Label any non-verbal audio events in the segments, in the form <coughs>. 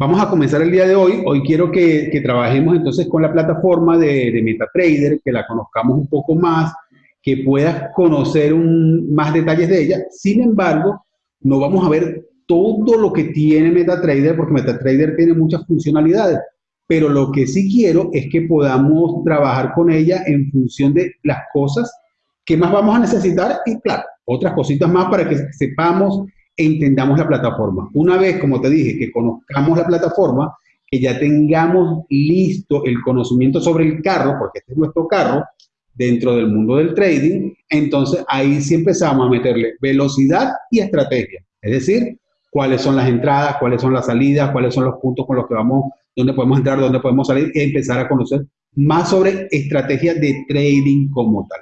Vamos a comenzar el día de hoy. Hoy quiero que, trabajemos entonces con la plataforma de, de, MetaTrader, que la conozcamos un poco más, que puedas conocer más detalles de ella. Sin embargo, no vamos a ver todo lo que tiene MetaTrader, porque MetaTrader tiene muchas funcionalidades, pero lo que sí quiero es que podamos trabajar con ella en función de las cosas que más vamos a necesitar y, claro, otras cositas más para que sepamos entendamos la plataforma. Una vez, como te dije, que conozcamos la plataforma, que ya tengamos listo el conocimiento sobre el carro, porque este es nuestro carro, dentro del mundo del trading, entonces ahí sí empezamos a meterle velocidad y estrategia. Es decir, cuáles son las entradas, cuáles son las salidas, cuáles son los puntos con los que vamos, dónde podemos entrar, dónde podemos salir, y empezar a conocer más sobre estrategias de trading como tal.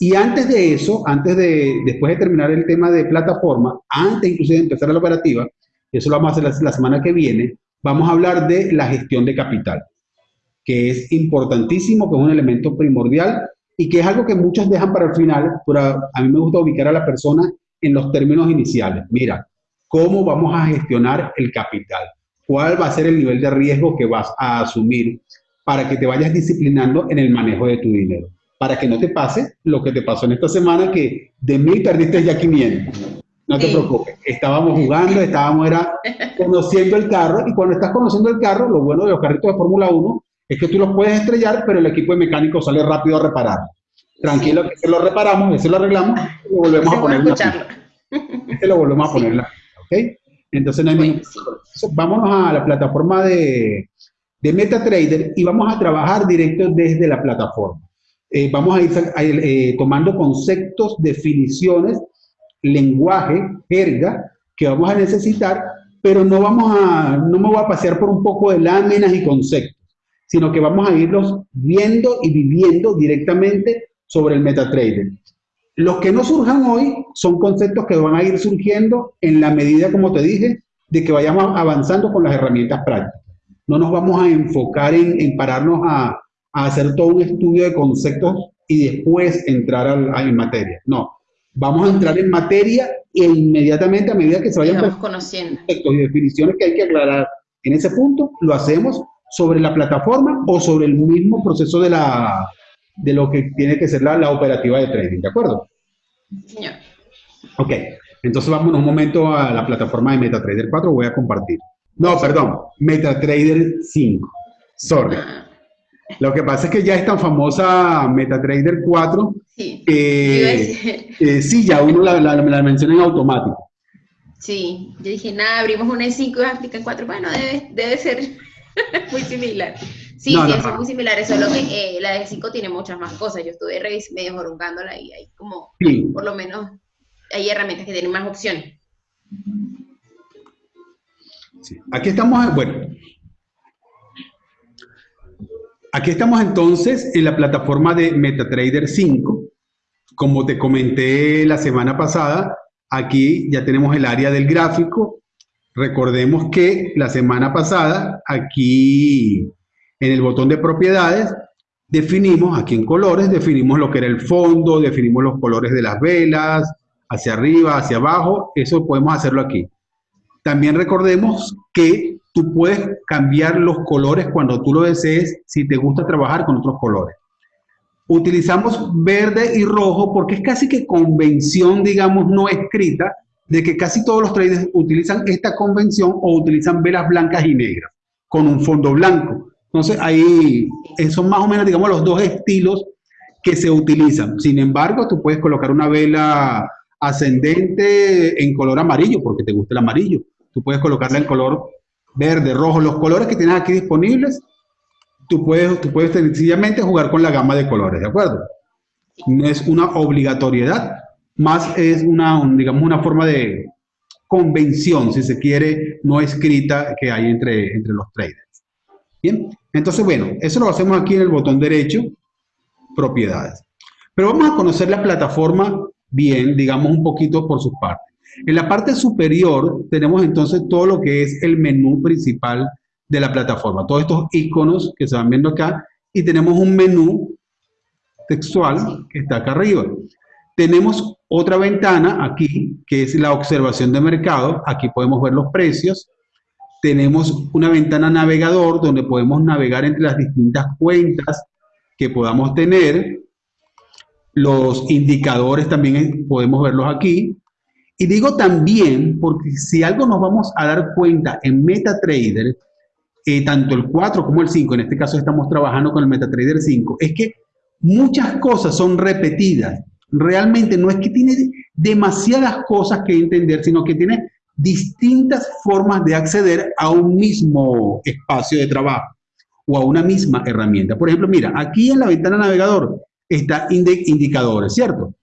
Y antes de eso, antes de, después de terminar el tema de plataforma, antes inclusive de empezar la operativa, eso lo vamos a hacer la, semana que viene, vamos a hablar de la gestión de capital, que es importantísimo, que es un elemento primordial y que es algo que muchos dejan para el final, pero a, a mí me gusta ubicar a la persona en los términos iniciales. Mira, ¿cómo vamos a gestionar el capital? ¿Cuál va a ser el nivel de riesgo que vas a asumir para que te vayas disciplinando en el manejo de tu dinero? Para que no te pase lo que te pasó en esta semana, que de mil perdiste ya 500. No te preocupes, estábamos jugando, estábamos era conociendo el carro, y cuando estás conociendo el carro, lo bueno de los carritos de Fórmula 1 es que tú los puedes estrellar, pero el equipo de mecánico sale rápido a reparar. Tranquilo, que se lo reparamos, ese lo arreglamos, y lo volvemos a poner. Este <laughs> lo volvemos a poner. ¿Ok? Entonces no hay Vámonos a la plataforma de, de MetaTrader y vamos a trabajar directo desde la plataforma. Eh, vamos a ir eh, tomando conceptos, definiciones, lenguaje, jerga, que vamos a necesitar, pero no, vamos a, no me voy a pasear por un poco de láminas y conceptos, sino que vamos a irlos viendo y viviendo directamente sobre el MetaTrader. Los que no surjan hoy son conceptos que van a ir surgiendo en la medida, como te dije, de que vayamos avanzando con las herramientas prácticas. No nos vamos a enfocar en, en pararnos a, a hacer todo un estudio de conceptos y después entrar a, en materia. No, vamos a entrar en materia e inmediatamente a medida que se vayan conociendo y definiciones que hay que aclarar en ese punto, lo hacemos sobre la plataforma o sobre el mismo proceso de, la, de lo que tiene que ser la, la operativa de trading, ¿de acuerdo? Señor. Ok, entonces vamos un momento a la plataforma de MetaTrader 4, voy a compartir. No, perdón, MetaTrader 5, sorry. Ah. Lo que pasa es que ya es tan famosa MetaTrader 4 sí, <laughs> eh, sí ya uno la, la, menciona en automático. Sí, yo dije, nada, abrimos una E5 y aplica 4. Bueno, debe, debe ser <laughs> muy similar. Sí, sí, son muy similares, solo que eh, la E5 tiene muchas más cosas. Yo estuve medio jorungándola y hay como, por lo menos, hay herramientas que tienen más opciones. Sí. Aquí estamos, bueno, Aquí estamos entonces en la plataforma de MetaTrader 5. Como te comenté la semana pasada, aquí ya tenemos el área del gráfico. Recordemos que la semana pasada, aquí en el botón de propiedades, definimos, aquí en colores, definimos lo que era el fondo, definimos los colores de las velas, hacia arriba, hacia abajo, eso podemos hacerlo aquí. También recordemos que tú puedes cambiar los colores cuando tú lo desees si te gusta trabajar con otros colores. Utilizamos verde y rojo porque es casi que convención, digamos, no escrita, de que casi todos los traders utilizan esta convención o utilizan velas blancas y negras con un fondo blanco. Entonces ahí son más o menos, digamos, los dos estilos que se utilizan. Sin embargo, tú puedes colocar una vela ascendente en color amarillo porque te gusta el amarillo. Tú puedes colocarla en color verde, rojo, los colores que tienes aquí disponibles, tú puedes, tú puedes sencillamente jugar con la gama de colores, ¿de acuerdo? No es una obligatoriedad, más es una, digamos, una forma de convención, si se quiere, no escrita que hay entre, entre los traders. Bien, entonces, bueno, eso lo hacemos aquí en el botón derecho, propiedades. Pero vamos a conocer la plataforma bien, digamos, un poquito por sus partes. En la parte superior tenemos entonces todo lo que es el menú principal de la plataforma. Todos estos iconos que se van viendo acá y tenemos un menú textual que está acá arriba. Tenemos otra ventana aquí que es la observación de mercado. Aquí podemos ver los precios. tenemos una ventana navegador donde podemos navegar entre las distintas cuentas que podamos tener. Los indicadores también podemos verlos aquí. Y digo también, porque si algo nos vamos a dar cuenta en MetaTrader, eh, tanto el 4 como el 5, en este caso estamos trabajando con el MetaTrader 5, es que muchas cosas son repetidas. Realmente no es que tiene demasiadas cosas que entender, sino que tiene distintas formas de acceder a un mismo espacio de trabajo o a una misma herramienta. Por ejemplo, mira, aquí en la ventana navegador está indicadores, ¿cierto?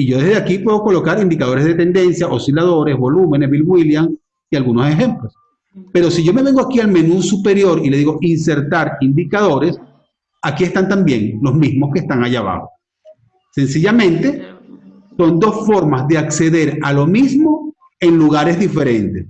Y yo desde aquí puedo colocar indicadores de tendencia, osciladores, volúmenes, Bill Williams y algunos ejemplos. Pero si yo me vengo aquí al menú superior y le digo insertar indicadores, aquí están también los mismos que están allá abajo. Sencillamente, son dos formas de acceder a lo mismo en lugares diferentes.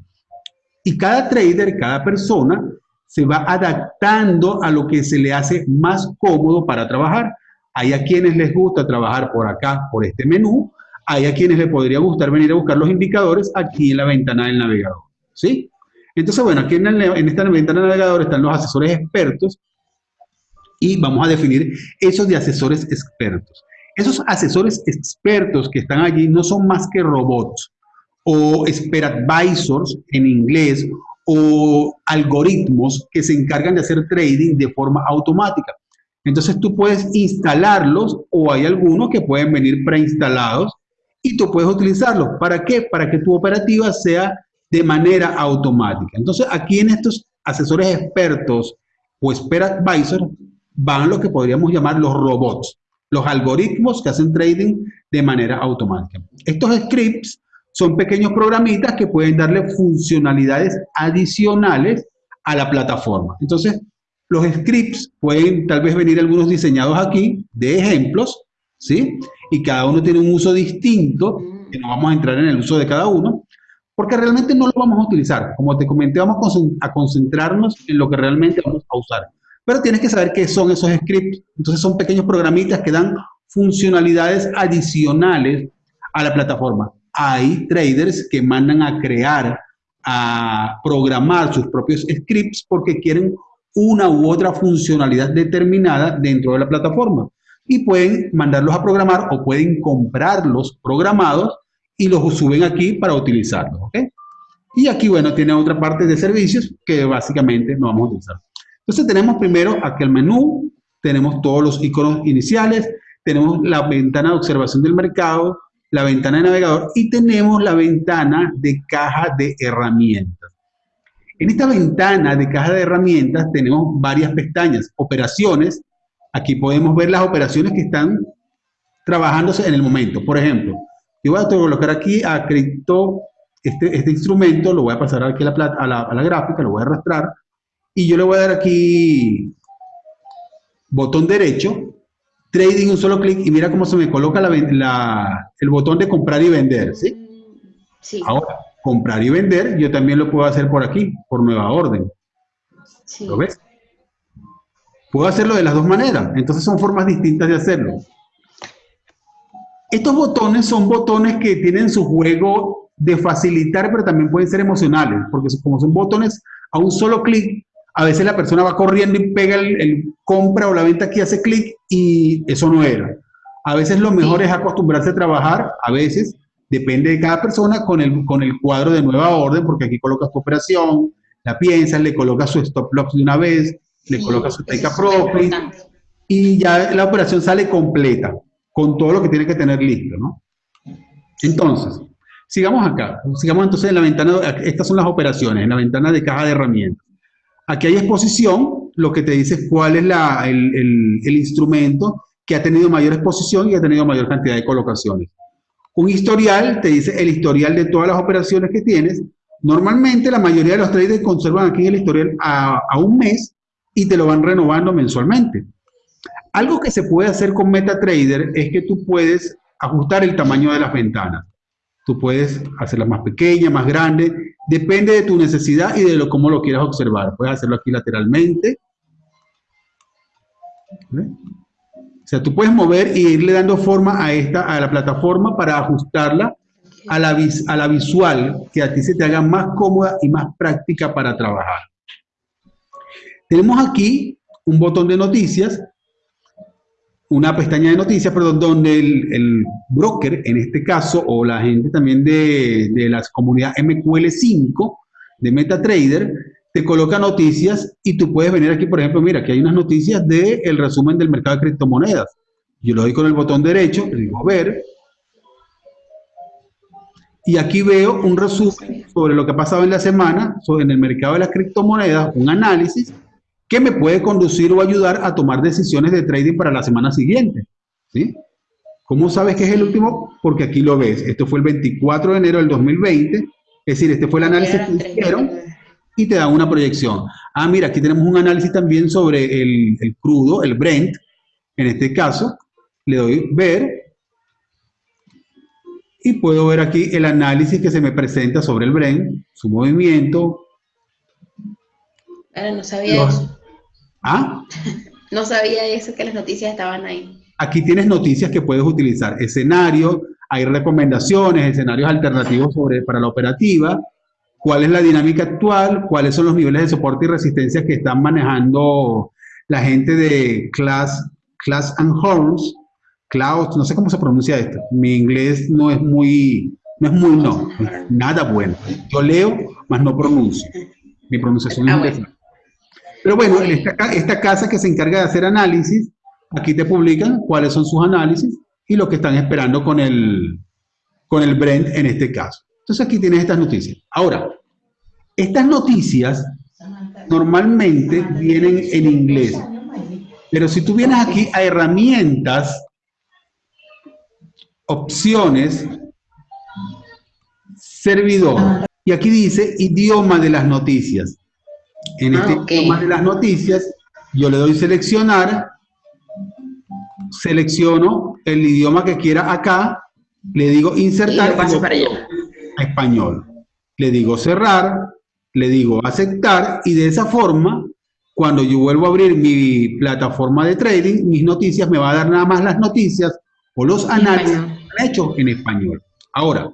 Y cada trader, cada persona, se va adaptando a lo que se le hace más cómodo para trabajar. Hay a quienes les gusta trabajar por acá, por este menú. Hay a quienes les podría gustar venir a buscar los indicadores aquí en la ventana del navegador. ¿Sí? Entonces, bueno, aquí en, en esta ventana del navegador están los asesores expertos y vamos a definir esos de asesores expertos. Esos asesores expertos que están allí no son más que robots o expert advisors en inglés o algoritmos que se encargan de hacer trading de forma automática. Entonces tú puedes instalarlos o hay algunos que pueden venir preinstalados y tú puedes utilizarlos. ¿Para qué? Para que tu operativa sea de manera automática. Entonces aquí en estos asesores expertos o expert advisors van lo que podríamos llamar los robots, los algoritmos que hacen trading de manera automática. Estos scripts son pequeños programitas que pueden darle funcionalidades adicionales a la plataforma. Entonces, los scripts pueden tal vez venir algunos diseñados aquí de ejemplos, ¿sí? Y cada uno tiene un uso distinto, que no vamos a entrar en el uso de cada uno, porque realmente no lo vamos a utilizar. Como te comenté, vamos a concentrarnos en lo que realmente vamos a usar. Pero tienes que saber qué son esos scripts. Entonces son pequeños programitas que dan funcionalidades adicionales a la plataforma hay traders que mandan a crear, a programar sus propios scripts porque quieren una u otra funcionalidad determinada dentro de la plataforma. Y pueden mandarlos a programar o pueden comprarlos programados y los suben aquí para utilizarlos. Y aquí, bueno, tiene otra parte de servicios que básicamente no vamos a utilizar. Entonces tenemos primero aquí el menú, tenemos todos los iconos iniciales, tenemos la ventana de observación del mercado, la ventana de navegador y tenemos la ventana de caja de herramientas. En esta ventana de caja de herramientas tenemos varias pestañas, operaciones, aquí podemos ver las operaciones que están trabajándose en el momento. Por ejemplo, yo voy a colocar aquí a cripto, este, este instrumento, lo voy a pasar aquí a la, a, la, a la gráfica, lo voy a arrastrar, y yo le voy a dar aquí botón derecho, trading un solo clic y mira cómo se me coloca el botón de comprar y vender, ¿sí? Sí. Ahora, comprar y vender, yo también lo puedo hacer por aquí, por nueva orden. Sí. ¿Lo ves? Puedo hacerlo de las dos maneras, entonces son formas distintas de hacerlo. Estos botones son botones que tienen su juego de facilitar, pero también pueden ser emocionales, porque como son botones a un solo clic, a veces la persona va corriendo y pega el, compra o la venta aquí, hace clic y eso no era. A veces lo mejor es acostumbrarse a trabajar, a veces, depende de cada persona, con el, con el cuadro de nueva orden, porque aquí colocas tu operación, la piensas, le colocas su stop loss de una vez, le colocas su take profit y ya la operación sale completa, con todo lo que tiene que tener listo, ¿no? Entonces, sigamos acá, sigamos entonces en la ventana, estas son las operaciones, en la ventana de caja de herramientas. Aquí hay exposición, lo que te dice cuál es el, instrumento que ha tenido mayor exposición y ha tenido mayor cantidad de colocaciones. Un historial te dice el historial de todas las operaciones que tienes. Normalmente la mayoría de los traders conservan aquí el historial a, a un mes y te lo van renovando mensualmente. Algo que se puede hacer con MetaTrader es que tú puedes ajustar el tamaño de las ventanas. Tú puedes hacerlas más pequeñas, más grandes, depende de tu necesidad y de lo, cómo lo quieras observar. Puedes hacerlo aquí lateralmente. O sea, tú puedes mover y irle dando forma a, esta, a la plataforma para ajustarla a la, a la visual que a ti se te haga más cómoda y más práctica para trabajar. Tenemos aquí un botón de noticias, una pestaña de noticias, perdón, donde el, broker, en este caso, o la gente también de, de la comunidad MQL5 de MetaTrader, te coloca noticias y tú puedes venir aquí, por ejemplo, mira, aquí hay unas noticias del el resumen del mercado de criptomonedas. Yo lo doy con el botón derecho, le digo ver, y aquí veo un resumen sobre lo que ha pasado en la semana sobre en el mercado de las criptomonedas, un análisis que me puede conducir o ayudar a tomar decisiones de trading para la semana siguiente. ¿sí? ¿Cómo sabes que es el último? Porque aquí lo ves. Esto fue el 24 de enero del 2020. Es decir, este fue el análisis que hicieron y te da una proyección. Ah, mira, aquí tenemos un análisis también sobre el, el crudo, el Brent, en este caso. Le doy ver y puedo ver aquí el análisis que se me presenta sobre el Brent, su movimiento. No sabía eso. ¿Ah? <laughs> no sabía eso, que las noticias estaban ahí. Aquí tienes noticias que puedes utilizar, escenarios, hay recomendaciones, escenarios alternativos sobre, para la operativa, cuál es la dinámica actual, cuáles son los niveles de soporte y resistencia que están manejando la gente de Class, Class and Horns, Cloud, no sé cómo se pronuncia esto. Mi inglés no es muy, no es muy no, nada bueno. Yo leo, mas no pronuncio. Mi pronunciación ah, es pero bueno, esta, casa que se encarga de hacer análisis, aquí te publican cuáles son sus análisis y lo que están esperando con el, con el Brent en este caso. Entonces aquí tienes estas noticias. Ahora, estas noticias normalmente vienen en inglés. Pero si tú vienes aquí a herramientas, opciones, servidor, y aquí dice idioma de las noticias. En este ah, idioma de las noticias, yo le doy seleccionar, selecciono el idioma que quiera acá, le digo insertar a español. Le digo cerrar, le digo aceptar y de esa forma, cuando yo vuelvo a abrir mi plataforma de trading, mis noticias me va a dar nada más las noticias o los análisis hechos en español. Ahora,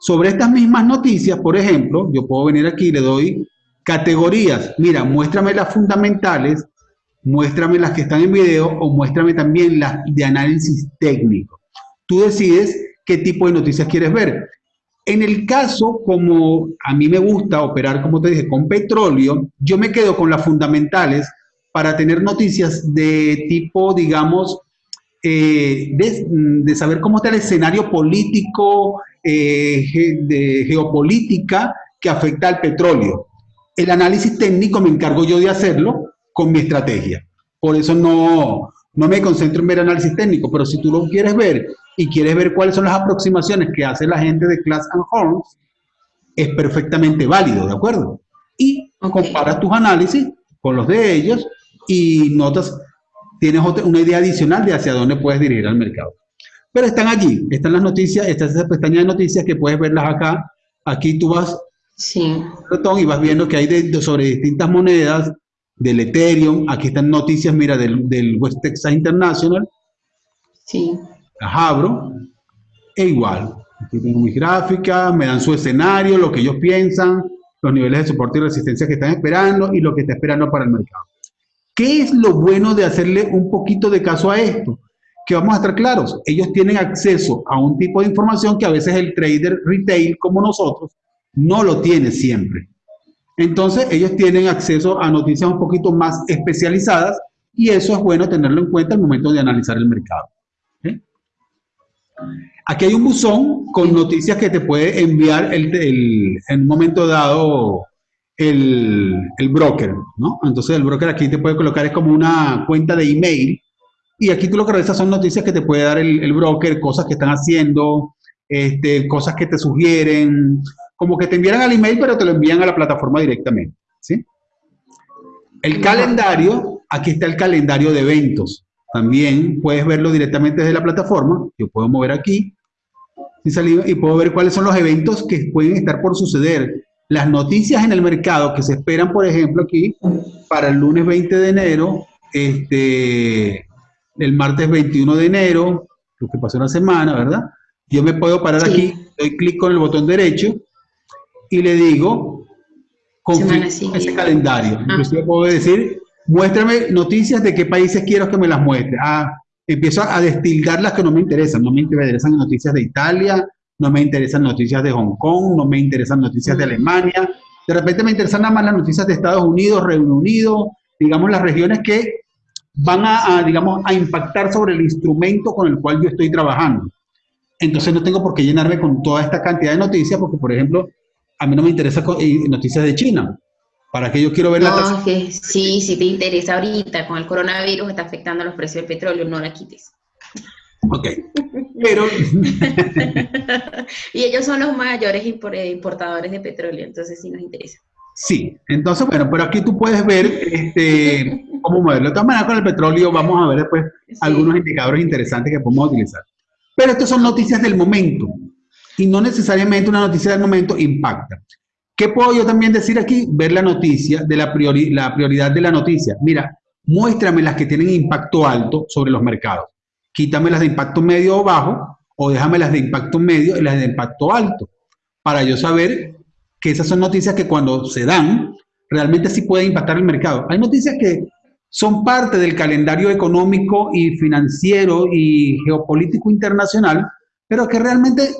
sobre estas mismas noticias, por ejemplo, yo puedo venir aquí y le doy Categorías, mira, muéstrame las fundamentales, muéstrame las que están en video o muéstrame también las de análisis técnico. Tú decides qué tipo de noticias quieres ver. En el caso, como a mí me gusta operar, como te dije, con petróleo, yo me quedo con las fundamentales para tener noticias de tipo, digamos, eh, de, saber cómo está el escenario político, eh, geopolítica que afecta al petróleo el análisis técnico me encargo yo de hacerlo con mi estrategia. Por eso no, no me concentro en ver análisis técnico, pero si tú lo quieres ver y quieres ver cuáles son las aproximaciones que hace la gente de Class and Horns, es perfectamente válido, ¿de acuerdo? Y comparas tus análisis con los de ellos y notas, tienes una idea adicional de hacia dónde puedes dirigir al mercado. Pero están allí, están las noticias, esta es esa pestaña de noticias que puedes verlas acá. Aquí tú vas Sí. Y vas viendo que hay de, sobre distintas monedas, del Ethereum, aquí están noticias, mira, del, del West Texas International. Sí. Las abro, e igual. Aquí tengo mis gráficas, me dan su escenario, lo que ellos piensan, los niveles de soporte y resistencia que están esperando y lo que está esperando para el mercado. ¿Qué es lo bueno de hacerle un poquito de caso a esto? Que vamos a estar claros, ellos tienen acceso a un tipo de información que a veces el trader retail como nosotros no lo tiene siempre. Entonces, ellos tienen acceso a noticias un poquito más especializadas y eso es bueno tenerlo en cuenta al momento de analizar el mercado. Aquí hay un buzón con noticias que te puede enviar en un momento dado el, broker, ¿no? Entonces el broker aquí te puede colocar, es como una cuenta de email y aquí tú lo que revisas son noticias que te puede dar el, el broker, cosas que están haciendo, este, cosas que te sugieren, como que te envían al email, pero te lo envían a la plataforma directamente. ¿sí? El calendario, aquí está el calendario de eventos. También puedes verlo directamente desde la plataforma. Yo puedo mover aquí y puedo ver cuáles son los eventos que pueden estar por suceder. Las noticias en el mercado que se esperan, por ejemplo, aquí para el lunes 20 de enero, este, el martes 21 de enero, lo que pasó una semana, ¿verdad? Yo me puedo parar aquí doy clic con el botón derecho y le digo confirmo ese calendario. Ah. Inclusive puedo decir, muéstrame noticias de qué países quiero que me las muestre. Ah, empiezo a destilar las que no me interesan. No me interesan noticias de Italia, no me interesan noticias de Hong Kong, no me interesan noticias de mm. Alemania. De repente me interesan nada más las noticias de Estados Unidos, Reino Unido, digamos las regiones que van a, digamos, a impactar sobre el instrumento con el cual yo estoy trabajando. Entonces no tengo por qué llenarme con toda esta cantidad de noticias, porque por ejemplo, a mí no me interesa eh, noticias de China. ¿Para que yo quiero ver la tasa? sí, si te interesa ahorita, con el coronavirus está afectando los precios del petróleo, no la quites. Ok, pero... <laughs> y ellos son los mayores eh, importadores de petróleo, entonces sí nos interesa. Sí, entonces, bueno, pero aquí tú puedes ver este, <laughs> cómo moverlo. De todas maneras, con el petróleo vamos a ver después algunos indicadores interesantes que podemos utilizar. Pero estas son noticias del momento y no necesariamente una noticia del momento impacta. ¿Qué puedo yo también decir aquí? Ver la noticia, de la, la prioridad de la noticia. Mira, muéstrame las que tienen impacto alto sobre los mercados. Quítame las de impacto medio o bajo o déjame las de impacto medio y las de impacto alto para yo saber que esas son noticias que cuando se dan, realmente sí pueden impactar el mercado. Hay noticias que son parte del calendario económico y financiero y geopolítico internacional, pero que realmente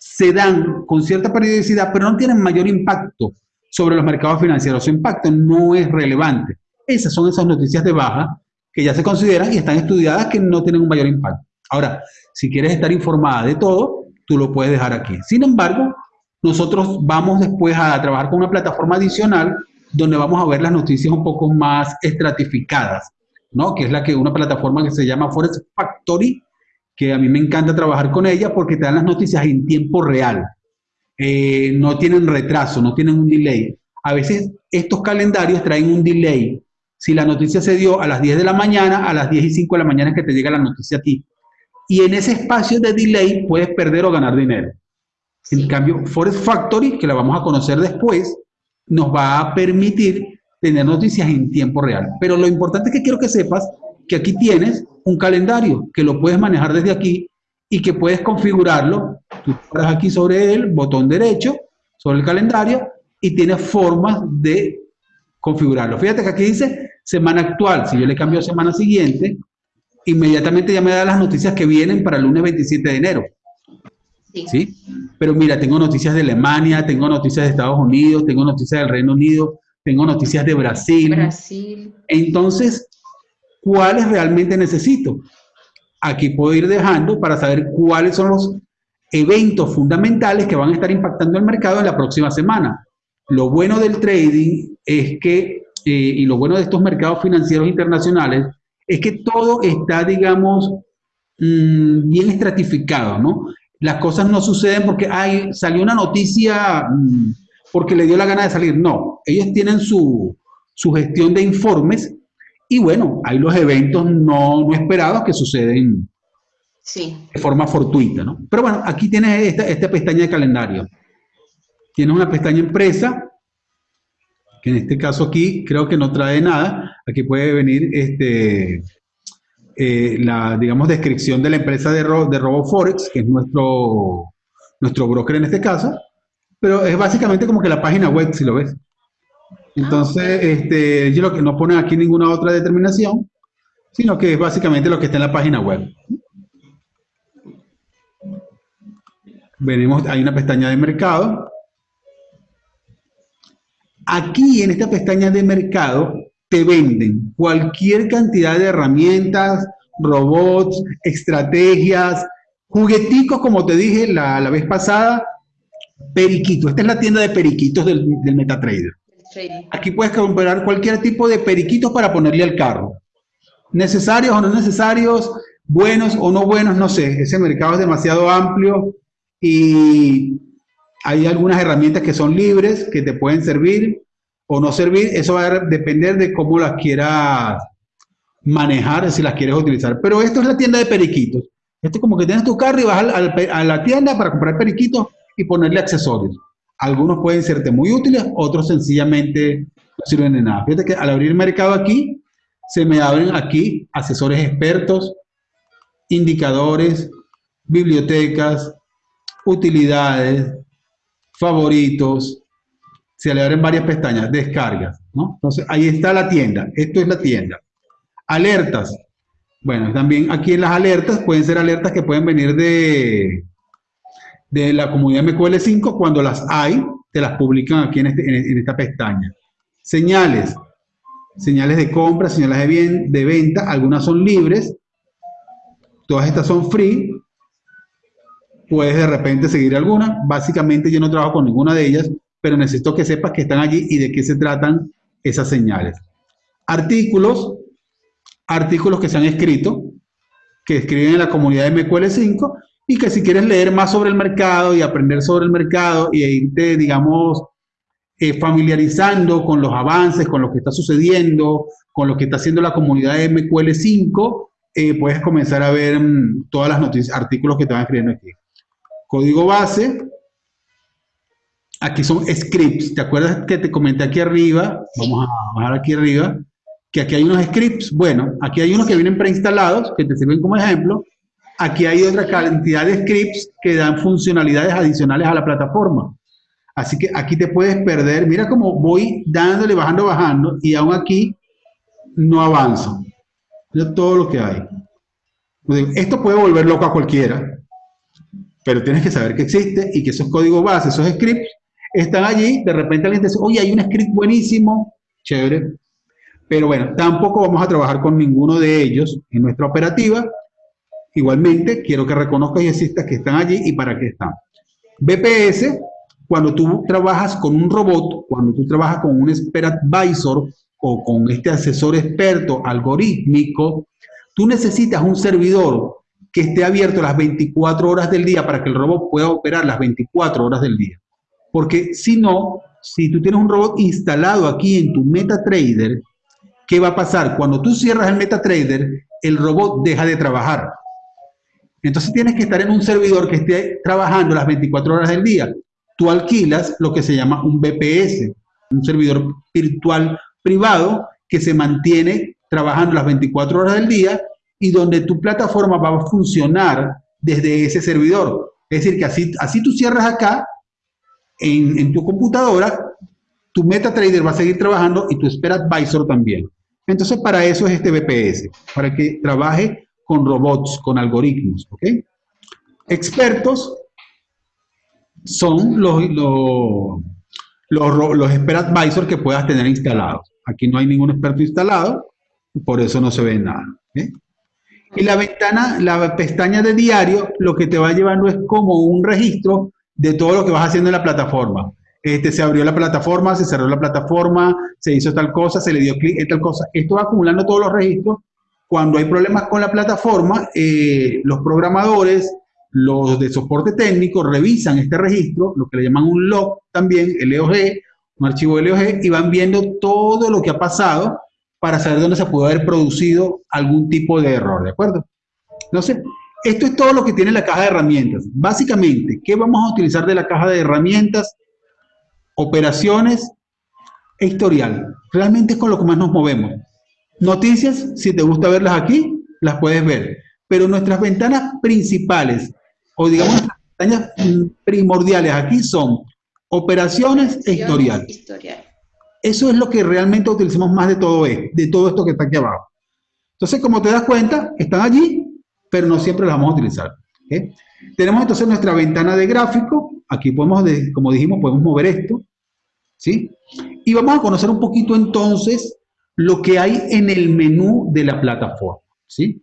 se dan con cierta periodicidad, pero no tienen mayor impacto sobre los mercados financieros. Su impacto no es relevante. Esas son esas noticias de baja que ya se consideran y están estudiadas que no tienen un mayor impacto. Ahora, si quieres estar informada de todo, tú lo puedes dejar aquí. Sin embargo, nosotros vamos después a trabajar con una plataforma adicional donde vamos a ver las noticias un poco más estratificadas, ¿no? Que es la que una plataforma que se llama Forest Factory, que a mí me encanta trabajar con ella porque te dan las noticias en tiempo real. Eh, no tienen retraso, no tienen un delay. A veces estos calendarios traen un delay. Si la noticia se dio a las 10 de la mañana, a las 10 y 5 de la mañana es que te llega la noticia a ti. Y en ese espacio de delay puedes perder o ganar dinero. En cambio, Forest Factory, que la vamos a conocer después, nos va a permitir tener noticias en tiempo real. Pero lo importante que quiero que sepas que aquí tienes un calendario que lo puedes manejar desde aquí y que puedes configurarlo. Tú paras aquí sobre el botón derecho, sobre el calendario, y tienes formas de configurarlo. Fíjate que aquí dice semana actual. Si yo le cambio a semana siguiente, inmediatamente ya me da las noticias que vienen para el lunes 27 de enero. Sí. Pero mira, tengo noticias de Alemania, tengo noticias de Estados Unidos, tengo noticias del Reino Unido, tengo noticias de Brasil. Brasil. Entonces, ¿cuáles realmente necesito? Aquí puedo ir dejando para saber cuáles son los eventos fundamentales que van a estar impactando el mercado en la próxima semana. Lo bueno del trading es que, eh, y lo bueno de estos mercados financieros internacionales, es que todo está, digamos, mm, bien estratificado, ¿no? Las cosas no suceden porque hay, salió una noticia mm, porque le dio la gana de salir. No, ellos tienen su, gestión de informes y bueno, hay los eventos no, esperados que suceden de forma fortuita, ¿no? Pero bueno, aquí tienes esta, esta pestaña de calendario. Tienes una pestaña empresa, que en este caso aquí creo que no trae nada. Aquí puede venir este, eh, la, digamos, descripción de la empresa de, de RoboForex, que es nuestro, nuestro broker en este caso, pero es básicamente como que la página web, si lo ves. Entonces, este, ellos lo que no ponen aquí ninguna otra determinación, sino que es básicamente lo que está en la página web. Venimos, hay una pestaña de mercado. Aquí en esta pestaña de mercado te venden cualquier cantidad de herramientas, robots, estrategias, jugueticos, como te dije la, vez pasada, periquito. Esta es la tienda de periquitos del, del MetaTrader. Aquí puedes comprar cualquier tipo de periquitos para ponerle al carro. Necesarios o no necesarios, buenos o no buenos, no sé. Ese mercado es demasiado amplio y hay algunas herramientas que son libres, que te pueden servir o no servir, eso va a depender de cómo las quieras manejar, si las quieres utilizar. Pero esto es la tienda de periquitos. Esto es como que tienes tu carro y vas a la tienda para comprar periquitos y ponerle accesorios. Algunos pueden serte muy útiles, otros sencillamente no sirven de nada. Fíjate que al abrir mercado aquí, se me abren aquí asesores expertos, indicadores, bibliotecas, utilidades, favoritos, se le abren varias pestañas, descargas, ¿no? Entonces, ahí está la tienda, esto es la tienda. Alertas, bueno, también aquí en las alertas pueden ser alertas que pueden venir de, de la comunidad MQL5, cuando las hay, te las publican aquí en, este, en esta pestaña. Señales, señales de compra, señales de, bien, de venta, algunas son libres, todas estas son free, puedes de repente seguir alguna, básicamente yo no trabajo con ninguna de ellas, pero necesito que sepas que están allí y de qué se tratan esas señales. Artículos, artículos que se han escrito, que escriben en la comunidad de MQL5 y que si quieres leer más sobre el mercado y aprender sobre el mercado y irte, digamos, eh, familiarizando con los avances, con lo que está sucediendo, con lo que está haciendo la comunidad de MQL5, eh, puedes comenzar a ver mm, todas las noticias, artículos que te van escribiendo aquí. Código base, aquí son scripts. ¿Te acuerdas que te comenté aquí arriba? Vamos a bajar aquí arriba, que aquí hay unos scripts. Bueno, aquí hay unos que vienen preinstalados, que te sirven como ejemplo. Aquí hay otra cantidad de scripts que dan funcionalidades adicionales a la plataforma. Así que aquí te puedes perder. Mira cómo voy dándole, bajando, bajando, y aún aquí no avanzo. Mira todo lo que hay. Esto puede volver loco a cualquiera, pero tienes que saber que existe y que esos códigos base, esos scripts, están allí. De repente alguien te dice, oye, hay un script buenísimo, chévere. Pero bueno, tampoco vamos a trabajar con ninguno de ellos en nuestra operativa. Igualmente, quiero que reconozcas y existas que están allí y para qué están. BPS cuando tú trabajas con un robot, cuando tú trabajas con un expert advisor o con este asesor experto algorítmico, tú necesitas un servidor que esté abierto las 24 horas del día para que el robot pueda operar las 24 horas del día. Porque si no, si tú tienes un robot instalado aquí en tu MetaTrader, ¿qué va a pasar? Cuando tú cierras el MetaTrader, el robot deja de trabajar. Entonces tienes que estar en un servidor que esté trabajando las 24 horas del día tú alquilas lo que se llama un BPS, un servidor virtual privado que se mantiene trabajando las 24 horas del día y donde tu plataforma va a funcionar desde ese servidor. Es decir, que así, así tú cierras acá en, en tu computadora, tu MetaTrader va a seguir trabajando y tu Spare Advisor también. Entonces, para eso es este BPS, para que trabaje con robots, con algoritmos, ¿ok? Expertos son los, los, los, los Advisor que puedas tener instalados. Aquí no hay ningún experto instalado, por eso no se ve nada. Y la ventana, la pestaña de diario, lo que te va llevando es como un registro de todo lo que vas haciendo en la plataforma. Este, se abrió la plataforma, se cerró la plataforma, se hizo tal cosa, se le dio clic en tal cosa. Esto va acumulando todos los registros. Cuando hay problemas con la plataforma, eh, los programadores los de soporte técnico revisan este registro, lo que le llaman un log también, LOG, un archivo LOG, y van viendo todo lo que ha pasado para saber dónde se puede haber producido algún tipo de error, ¿de acuerdo? Entonces, esto es todo lo que tiene la caja de herramientas. Básicamente, ¿qué vamos a utilizar de la caja de herramientas? Operaciones e historial. Realmente es con lo que más nos movemos. Noticias, si te gusta verlas aquí, las puedes ver. Pero nuestras ventanas principales o digamos las pestañas primordiales aquí son operaciones e historial. Eso es lo que realmente utilizamos más de todo, esto, de todo esto que está aquí abajo. Entonces, como te das cuenta, están allí, pero no siempre las vamos a utilizar. Tenemos entonces nuestra ventana de gráfico. Aquí podemos, como dijimos, podemos mover esto. ¿sí? Y vamos a conocer un poquito entonces lo que hay en el menú de la plataforma. ¿sí?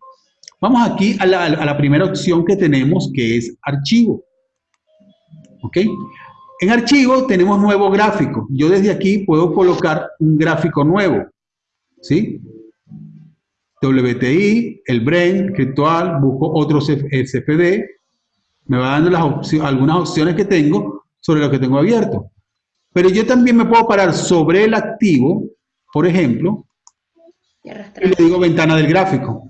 Vamos aquí a la, primera opción que tenemos, que es archivo. ¿Ok? En archivo tenemos nuevo gráfico. Yo desde aquí puedo colocar un gráfico nuevo. ¿Sí? WTI, el Brain, virtual, busco otro CFD. Me va dando las algunas opciones que tengo sobre lo que tengo abierto. Pero yo también me puedo parar sobre el activo, por ejemplo, y le digo ventana del gráfico.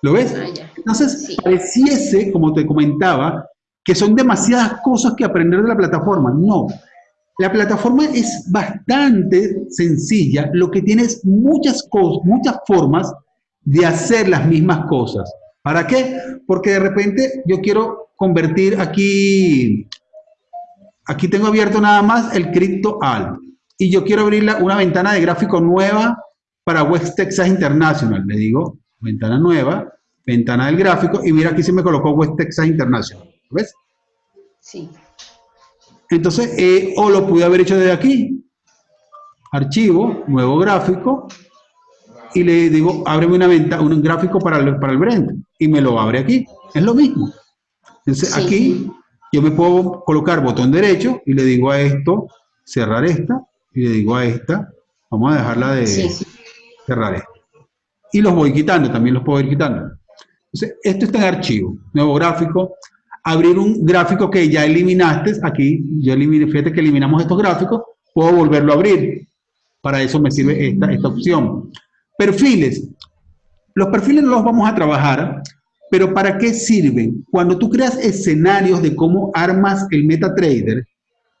¿Lo ves? Ah, Entonces, pareciese, como te comentaba, que son demasiadas cosas que aprender de la plataforma. No. La plataforma es bastante sencilla, lo que tiene es muchas cosas, muchas formas de hacer las mismas cosas. ¿Para qué? Porque de repente yo quiero convertir aquí, aquí tengo abierto nada más el Crypto Alt y yo quiero abrir una ventana de gráfico nueva para West Texas International. Le digo, ventana nueva, ventana del gráfico y mira aquí se me colocó West Texas International. ¿Ves? Sí. Entonces, eh, o lo pude haber hecho desde aquí. Archivo, nuevo gráfico, y le digo, ábreme una venta, un gráfico para el, para el Brent, y me lo abre aquí. Es lo mismo. Entonces, aquí yo me puedo colocar botón derecho y le digo a esto, cerrar esta, y le digo a esta, vamos a dejarla de cerrar esta. Y los voy quitando, también los puedo ir quitando. Entonces, esto está en archivo, nuevo gráfico, abrir un gráfico que ya eliminaste, aquí yo eliminé, fíjate que eliminamos estos gráficos, puedo volverlo a abrir. Para eso me sirve esta, esta opción. Perfiles. Los perfiles no los vamos a trabajar, pero ¿para qué sirven? Cuando tú creas escenarios de cómo armas el MetaTrader,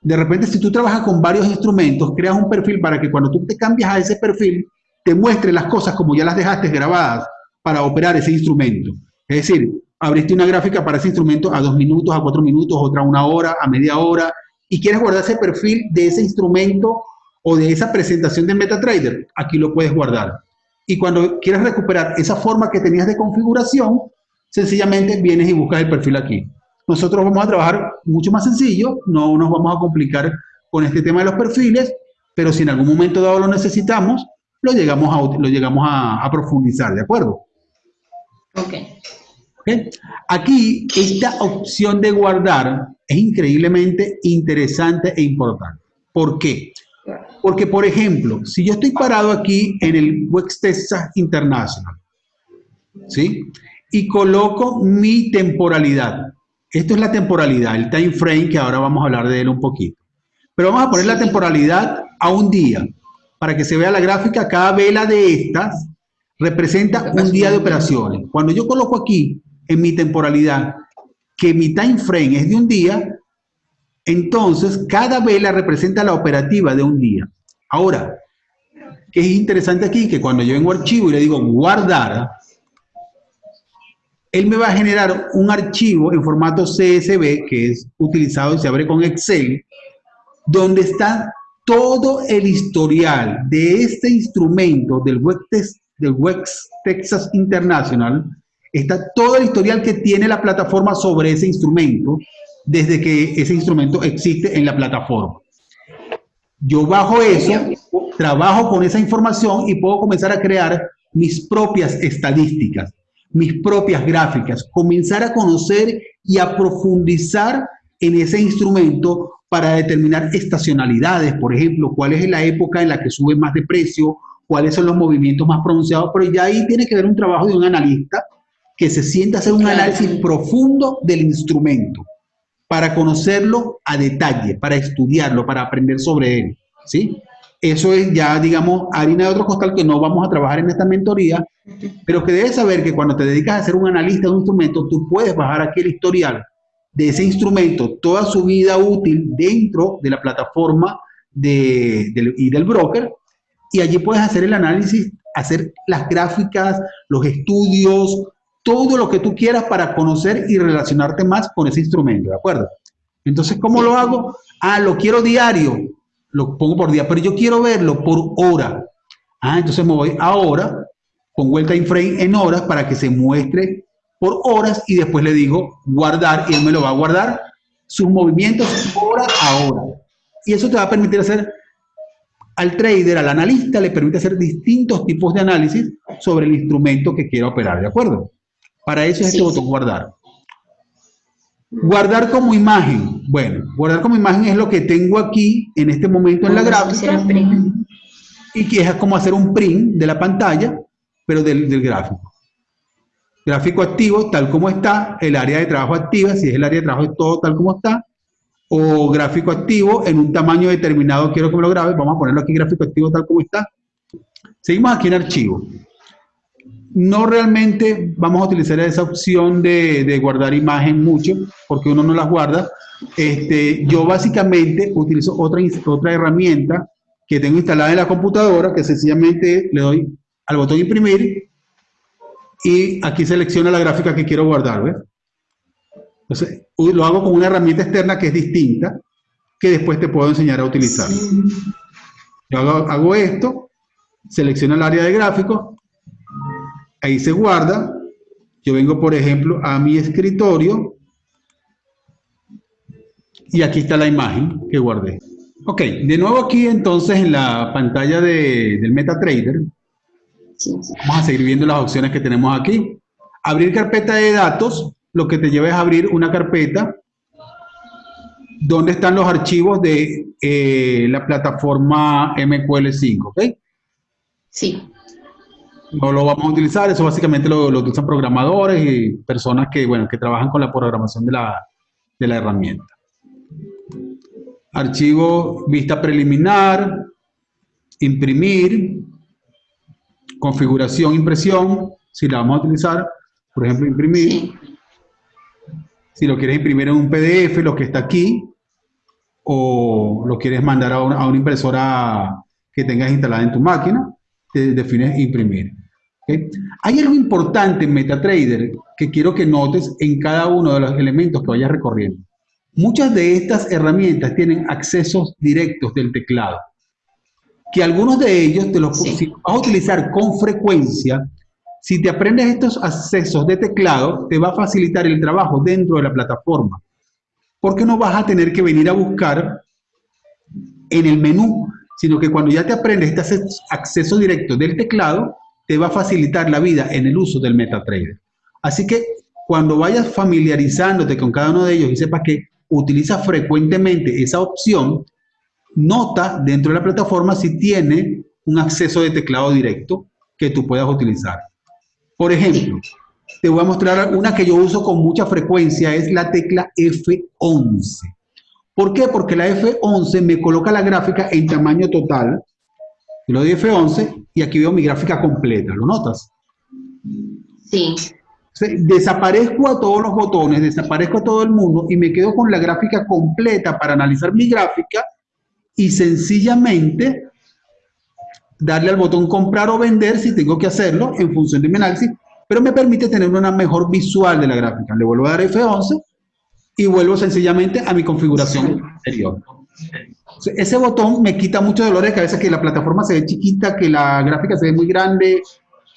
de repente si tú trabajas con varios instrumentos, creas un perfil para que cuando tú te cambias a ese perfil, te muestre las cosas como ya las dejaste grabadas para operar ese instrumento. Es decir, abriste una gráfica para ese instrumento a dos minutos, a cuatro minutos, otra a una hora, a media hora, y quieres guardar ese perfil de ese instrumento o de esa presentación de MetaTrader, aquí lo puedes guardar. Y cuando quieres recuperar esa forma que tenías de configuración, sencillamente vienes y buscas el perfil aquí. Nosotros vamos a trabajar mucho más sencillo, no nos vamos a complicar con este tema de los perfiles, pero si en algún momento dado lo necesitamos, lo llegamos a, lo llegamos a, a profundizar, ¿de acuerdo? Ok. Aquí, esta opción de guardar es increíblemente interesante e importante. ¿Por qué? Porque, por ejemplo, si yo estoy parado aquí en el West Texas International, ¿sí? Y coloco mi temporalidad. Esto es la temporalidad, el time frame, que ahora vamos a hablar de él un poquito. Pero vamos a poner la temporalidad a un día, para que se vea la gráfica. Cada vela de estas representa un día de operaciones. Cuando yo coloco aquí en mi temporalidad que mi time frame es de un día, entonces cada vela representa la operativa de un día. Ahora, que es interesante aquí, que cuando yo vengo archivo y le digo guardar, él me va a generar un archivo en formato CSV que es utilizado y se abre con Excel, donde está todo el historial de este instrumento del Web Texas International está todo el historial que tiene la plataforma sobre ese instrumento desde que ese instrumento existe en la plataforma. Yo bajo eso, trabajo con esa información y puedo comenzar a crear mis propias estadísticas, mis propias gráficas, comenzar a conocer y a profundizar en ese instrumento para determinar estacionalidades, por ejemplo, cuál es la época en la que sube más de precio, cuáles son los movimientos más pronunciados, pero ya ahí tiene que ver un trabajo de un analista que se sienta a hacer un análisis profundo del instrumento para conocerlo a detalle, para estudiarlo, para aprender sobre él, ¿sí? Eso es ya, digamos, harina de otro costal que no vamos a trabajar en esta mentoría, pero que debes saber que cuando te dedicas a ser un analista de un instrumento, tú puedes bajar aquí el historial de ese instrumento, toda su vida útil dentro de la plataforma de, y del broker, y allí puedes hacer el análisis, hacer las gráficas, los estudios, todo lo que tú quieras para conocer y relacionarte más con ese instrumento, ¿de acuerdo? Entonces, ¿cómo lo hago? Ah, lo quiero diario, lo pongo por día, pero yo quiero verlo por hora. Ah, entonces me voy a hora, pongo el time frame en horas para que se muestre por horas y después le digo guardar y él me lo va a guardar sus movimientos hora a hora. Y eso te va a permitir hacer al trader, al analista, le permite hacer distintos tipos de análisis sobre el instrumento que quiera operar, ¿de acuerdo? Para eso es este botón guardar. Guardar como imagen. Bueno, guardar como imagen es lo que tengo aquí en este momento en la gráfica. Y que es como hacer un print de la pantalla, pero del, gráfico. Gráfico activo, tal como está, el área de trabajo activa, si es el área de trabajo todo tal como está, o gráfico activo en un tamaño determinado, quiero que me lo grabe, vamos a ponerlo aquí gráfico activo tal como está. Seguimos aquí en archivo no realmente vamos a utilizar esa opción de, guardar imagen mucho, porque uno no las guarda. Este, yo básicamente utilizo otra, otra herramienta que tengo instalada en la computadora, que sencillamente le doy al botón imprimir y aquí selecciona la gráfica que quiero guardar, ¿ves? Entonces, lo hago con una herramienta externa que es distinta, que después te puedo enseñar a utilizar. Yo hago, esto, selecciono el área de gráficos, ahí se guarda, yo vengo, por ejemplo, a mi escritorio, y aquí está la imagen que guardé. Ok, de nuevo aquí entonces en la pantalla de, del MetaTrader, vamos a seguir viendo las opciones que tenemos aquí. Abrir carpeta de datos, lo que te lleva es abrir una carpeta donde están los archivos de eh, la plataforma MQL5, ¿ok? Sí. No lo vamos a utilizar, eso básicamente lo, lo, utilizan programadores y personas que, bueno, que trabajan con la programación de la, de la herramienta. Archivo vista preliminar, imprimir, configuración, impresión, si la vamos a utilizar, por ejemplo, imprimir. Si lo quieres imprimir en un PDF, lo que está aquí, o lo quieres mandar a una, impresora que tengas instalada en tu máquina, te defines imprimir. Hay algo importante en MetaTrader que quiero que notes en cada uno de los elementos que vayas recorriendo. Muchas de estas herramientas tienen accesos directos del teclado, que algunos de ellos te los vas a utilizar con frecuencia, si te aprendes estos accesos de teclado, te va a facilitar el trabajo dentro de la plataforma. Porque no vas a tener que venir a buscar en el menú, sino que cuando ya te aprendes este acceso directo del teclado, te va a facilitar la vida en el uso del MetaTrader. Así que cuando vayas familiarizándote con cada uno de ellos y sepas que utiliza frecuentemente esa opción, nota dentro de la plataforma si tiene un acceso de teclado directo que tú puedas utilizar. Por ejemplo, te voy a mostrar una que yo uso con mucha frecuencia, es la tecla F11. ¿Por qué? Porque la F11 me coloca la gráfica en tamaño total. Yo lo doy F11 y aquí veo mi gráfica completa. ¿Lo notas? Sí. Desaparezco a todos los botones, desaparezco a todo el mundo y me quedo con la gráfica completa para analizar mi gráfica y sencillamente darle al botón comprar o vender si tengo que hacerlo en función de mi análisis, pero me permite tener una mejor visual de la gráfica. Le vuelvo a dar F11 y vuelvo sencillamente a mi configuración anterior. Ese botón me quita mucho dolor de cabeza que la plataforma se ve chiquita, que la gráfica se ve muy grande,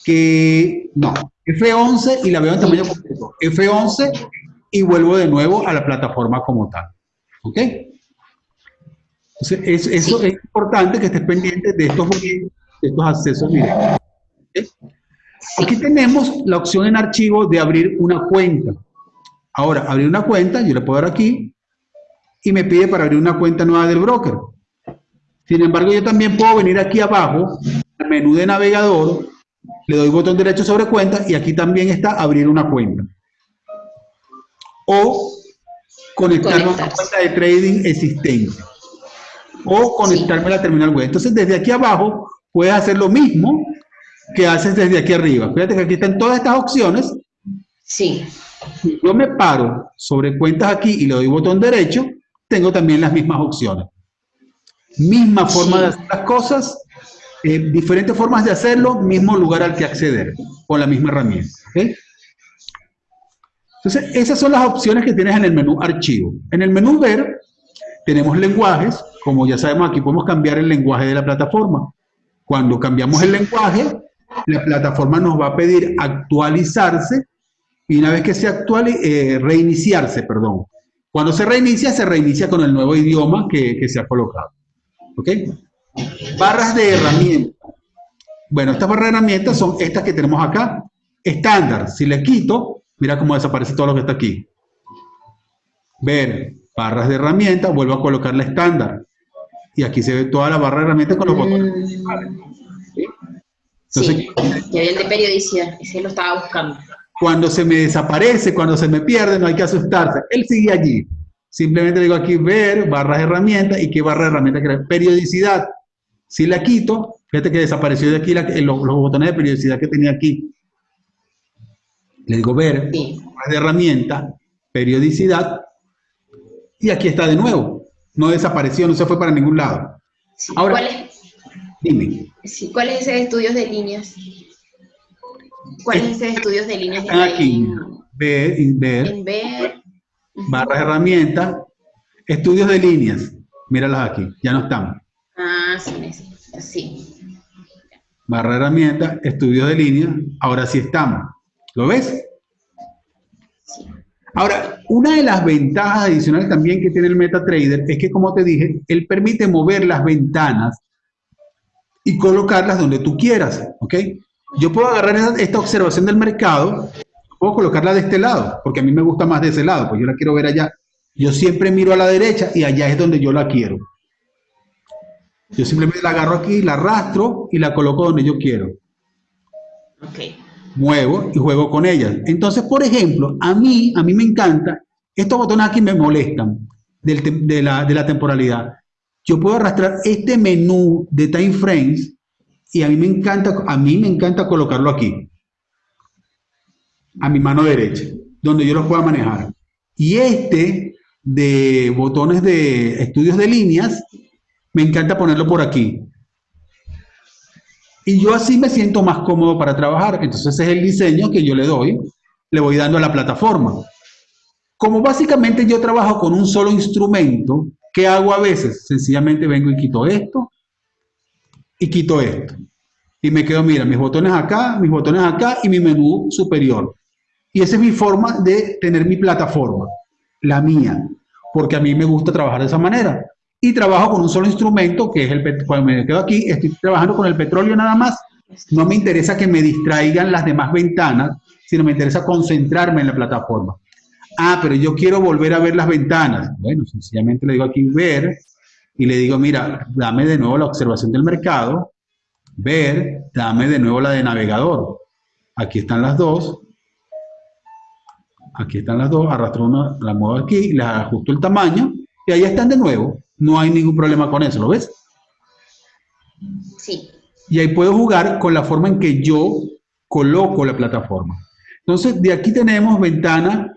que no. F11 y la veo en tamaño completo. F11 y vuelvo de nuevo a la plataforma como tal. ¿Ok? Entonces, eso es importante que estés pendiente de estos, estos accesos directos. Aquí tenemos la opción en archivo de abrir una cuenta. Ahora, abrir una cuenta, yo le puedo dar aquí y me pide para abrir una cuenta nueva del broker. Sin embargo, yo también puedo venir aquí abajo, al menú de navegador, le doy botón derecho sobre cuenta y aquí también está abrir una cuenta. O conectarme a una cuenta de trading existente. O conectarme a la terminal web. Entonces, desde aquí abajo puedes hacer lo mismo que haces desde aquí arriba. Fíjate que aquí están todas estas opciones. Sí. Yo me paro sobre cuentas aquí y le doy botón derecho, tengo también las mismas opciones. Misma forma de hacer las cosas, eh, diferentes formas de hacerlo, mismo lugar al que acceder, con la misma herramienta. Entonces, esas son las opciones que tienes en el menú Archivo. En el menú Ver, tenemos lenguajes, como ya sabemos, aquí podemos cambiar el lenguaje de la plataforma. Cuando cambiamos el lenguaje, la plataforma nos va a pedir actualizarse y una vez que se actualice, eh, reiniciarse, perdón. Cuando se reinicia, se reinicia con el nuevo idioma que, que se ha colocado. ¿Ok? Barras de herramientas. Bueno, estas barras de herramientas son estas que tenemos acá. Estándar. Si le quito, mira cómo desaparece todo lo que está aquí. Ver, barras de herramientas, vuelvo a colocar la estándar. Y aquí se ve toda la barra de herramientas con los botones mm. sí, y el de periodicidad, ese lo estaba buscando. Cuando se me desaparece, cuando se me pierde, no hay que asustarse. Él sigue allí. Simplemente digo aquí ver, barras herramientas, y qué barra de herramientas que periodicidad. Si la quito, fíjate que desapareció de aquí los, botones de periodicidad que tenía aquí. Le digo ver, barras de herramienta, periodicidad, y aquí está de nuevo. No desapareció, no se fue para ningún lado. Ahora, ¿cuál es, dime. ¿Cuáles esos estudios de líneas? ¿Cuál es estudios de líneas? Están aquí, ver, ver, en ver. barras herramientas, estudios de líneas, míralas aquí, ya no están. Ah, sí, sí. Barra herramientas, estudios de líneas, ahora sí estamos. ¿Lo ves? Sí. Ahora, una de las ventajas adicionales también que tiene el MetaTrader es que, como te dije, él permite mover las ventanas y colocarlas donde tú quieras, ¿ok? Yo puedo agarrar esta observación del mercado, puedo colocarla de este lado, porque a mí me gusta más de ese lado, pues yo la quiero ver allá. Yo siempre miro a la derecha y allá es donde yo la quiero. Yo simplemente la agarro aquí, la arrastro y la coloco donde yo quiero. Ok. Muevo y juego con ella. Entonces, por ejemplo, a mí, a mí me encanta, estos botones aquí me molestan de, la, de la temporalidad. Yo puedo arrastrar este menú de time frames y a mí me encanta, a mí me encanta colocarlo aquí, a mi mano derecha, donde yo lo pueda manejar. Y este de botones de estudios de líneas, me encanta ponerlo por aquí. Y yo así me siento más cómodo para trabajar. Entonces ese es el diseño que yo le doy, le voy dando a la plataforma. Como básicamente yo trabajo con un solo instrumento, ¿qué hago a veces? Sencillamente vengo y quito esto y quito esto. Y me quedo, mira, mis botones acá, mis botones acá y mi menú superior. Y esa es mi forma de tener mi plataforma, la mía, porque a mí me gusta trabajar de esa manera y trabajo con un solo instrumento, que es el cuando me quedo aquí, estoy trabajando con el petróleo nada más. No me interesa que me distraigan las demás ventanas, sino me interesa concentrarme en la plataforma. Ah, pero yo quiero volver a ver las ventanas. Bueno, sencillamente le digo aquí ver y le digo, mira, dame de nuevo la observación del mercado, ver, dame de nuevo la de navegador. Aquí están las dos. Aquí están las dos, arrastro una, la muevo aquí, les ajusto el tamaño y ahí están de nuevo. No hay ningún problema con eso, ¿lo ves? Sí. Y ahí puedo jugar con la forma en que yo coloco la plataforma. Entonces, de aquí tenemos ventana,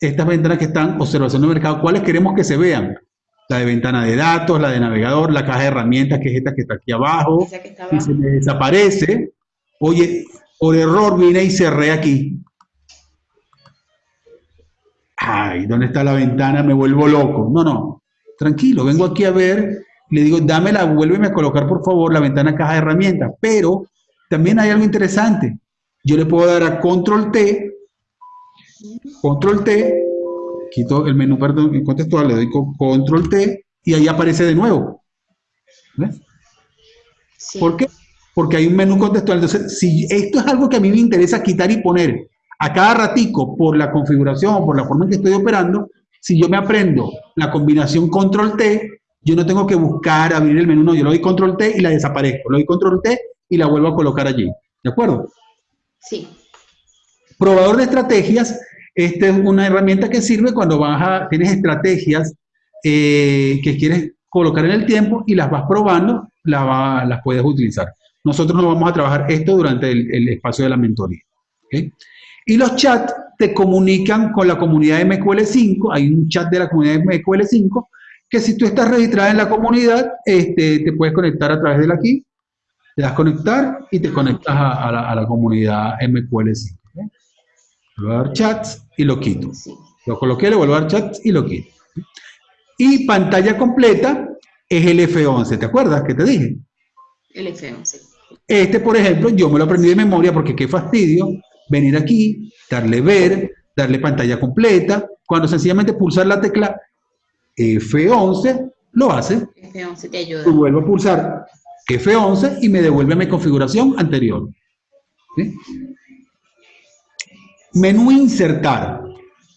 estas ventanas que están observación de mercado, ¿cuáles queremos que se vean? La de ventana de datos, la de navegador, la caja de herramientas, que es esta que está aquí abajo. Y se me desaparece. Oye, por error vine y cerré aquí. Ay, ¿dónde está la ventana? Me vuelvo loco. No, no. Tranquilo, vengo aquí a ver, le digo, dámela, vuélveme a colocar por favor la ventana caja de herramientas. Pero también hay algo interesante. Yo le puedo dar a control T, control T, quito el menú perdón, contextual, le doy control T y ahí aparece de nuevo. ¿Ves? ¿Por qué? Porque hay un menú contextual. Entonces, si esto es algo que a mí me interesa quitar y poner a cada ratico por la configuración o por la forma en que estoy operando, si yo me aprendo la combinación control T, yo no tengo que buscar abrir el menú, no, yo le doy control T y la desaparezco, le doy control T y la vuelvo a colocar allí. ¿De acuerdo? Sí. Probador de estrategias, esta es una herramienta que sirve cuando vas a, tienes estrategias eh, que quieres colocar en el tiempo y las vas probando, las, puedes utilizar. Nosotros no vamos a trabajar esto durante el, espacio de la mentoría. Y los chats te comunican con la comunidad de MQL5, hay un chat de la comunidad de MQL5, que si tú estás registrada en la comunidad, este, te puedes conectar a través de aquí, le das conectar y te conectas a, la, comunidad MQL5. Le voy a dar chats y lo quito. Lo coloqué, le vuelvo a dar chats y lo quito. Y pantalla completa es el F11, ¿te acuerdas que te dije? El F11. Este, por ejemplo, yo me lo aprendí de memoria porque qué fastidio venir aquí, darle ver, darle pantalla completa, cuando sencillamente pulsar la tecla F11, lo hace. F11 te ayuda. vuelvo a pulsar F11 y me devuelve mi configuración anterior. Menú insertar.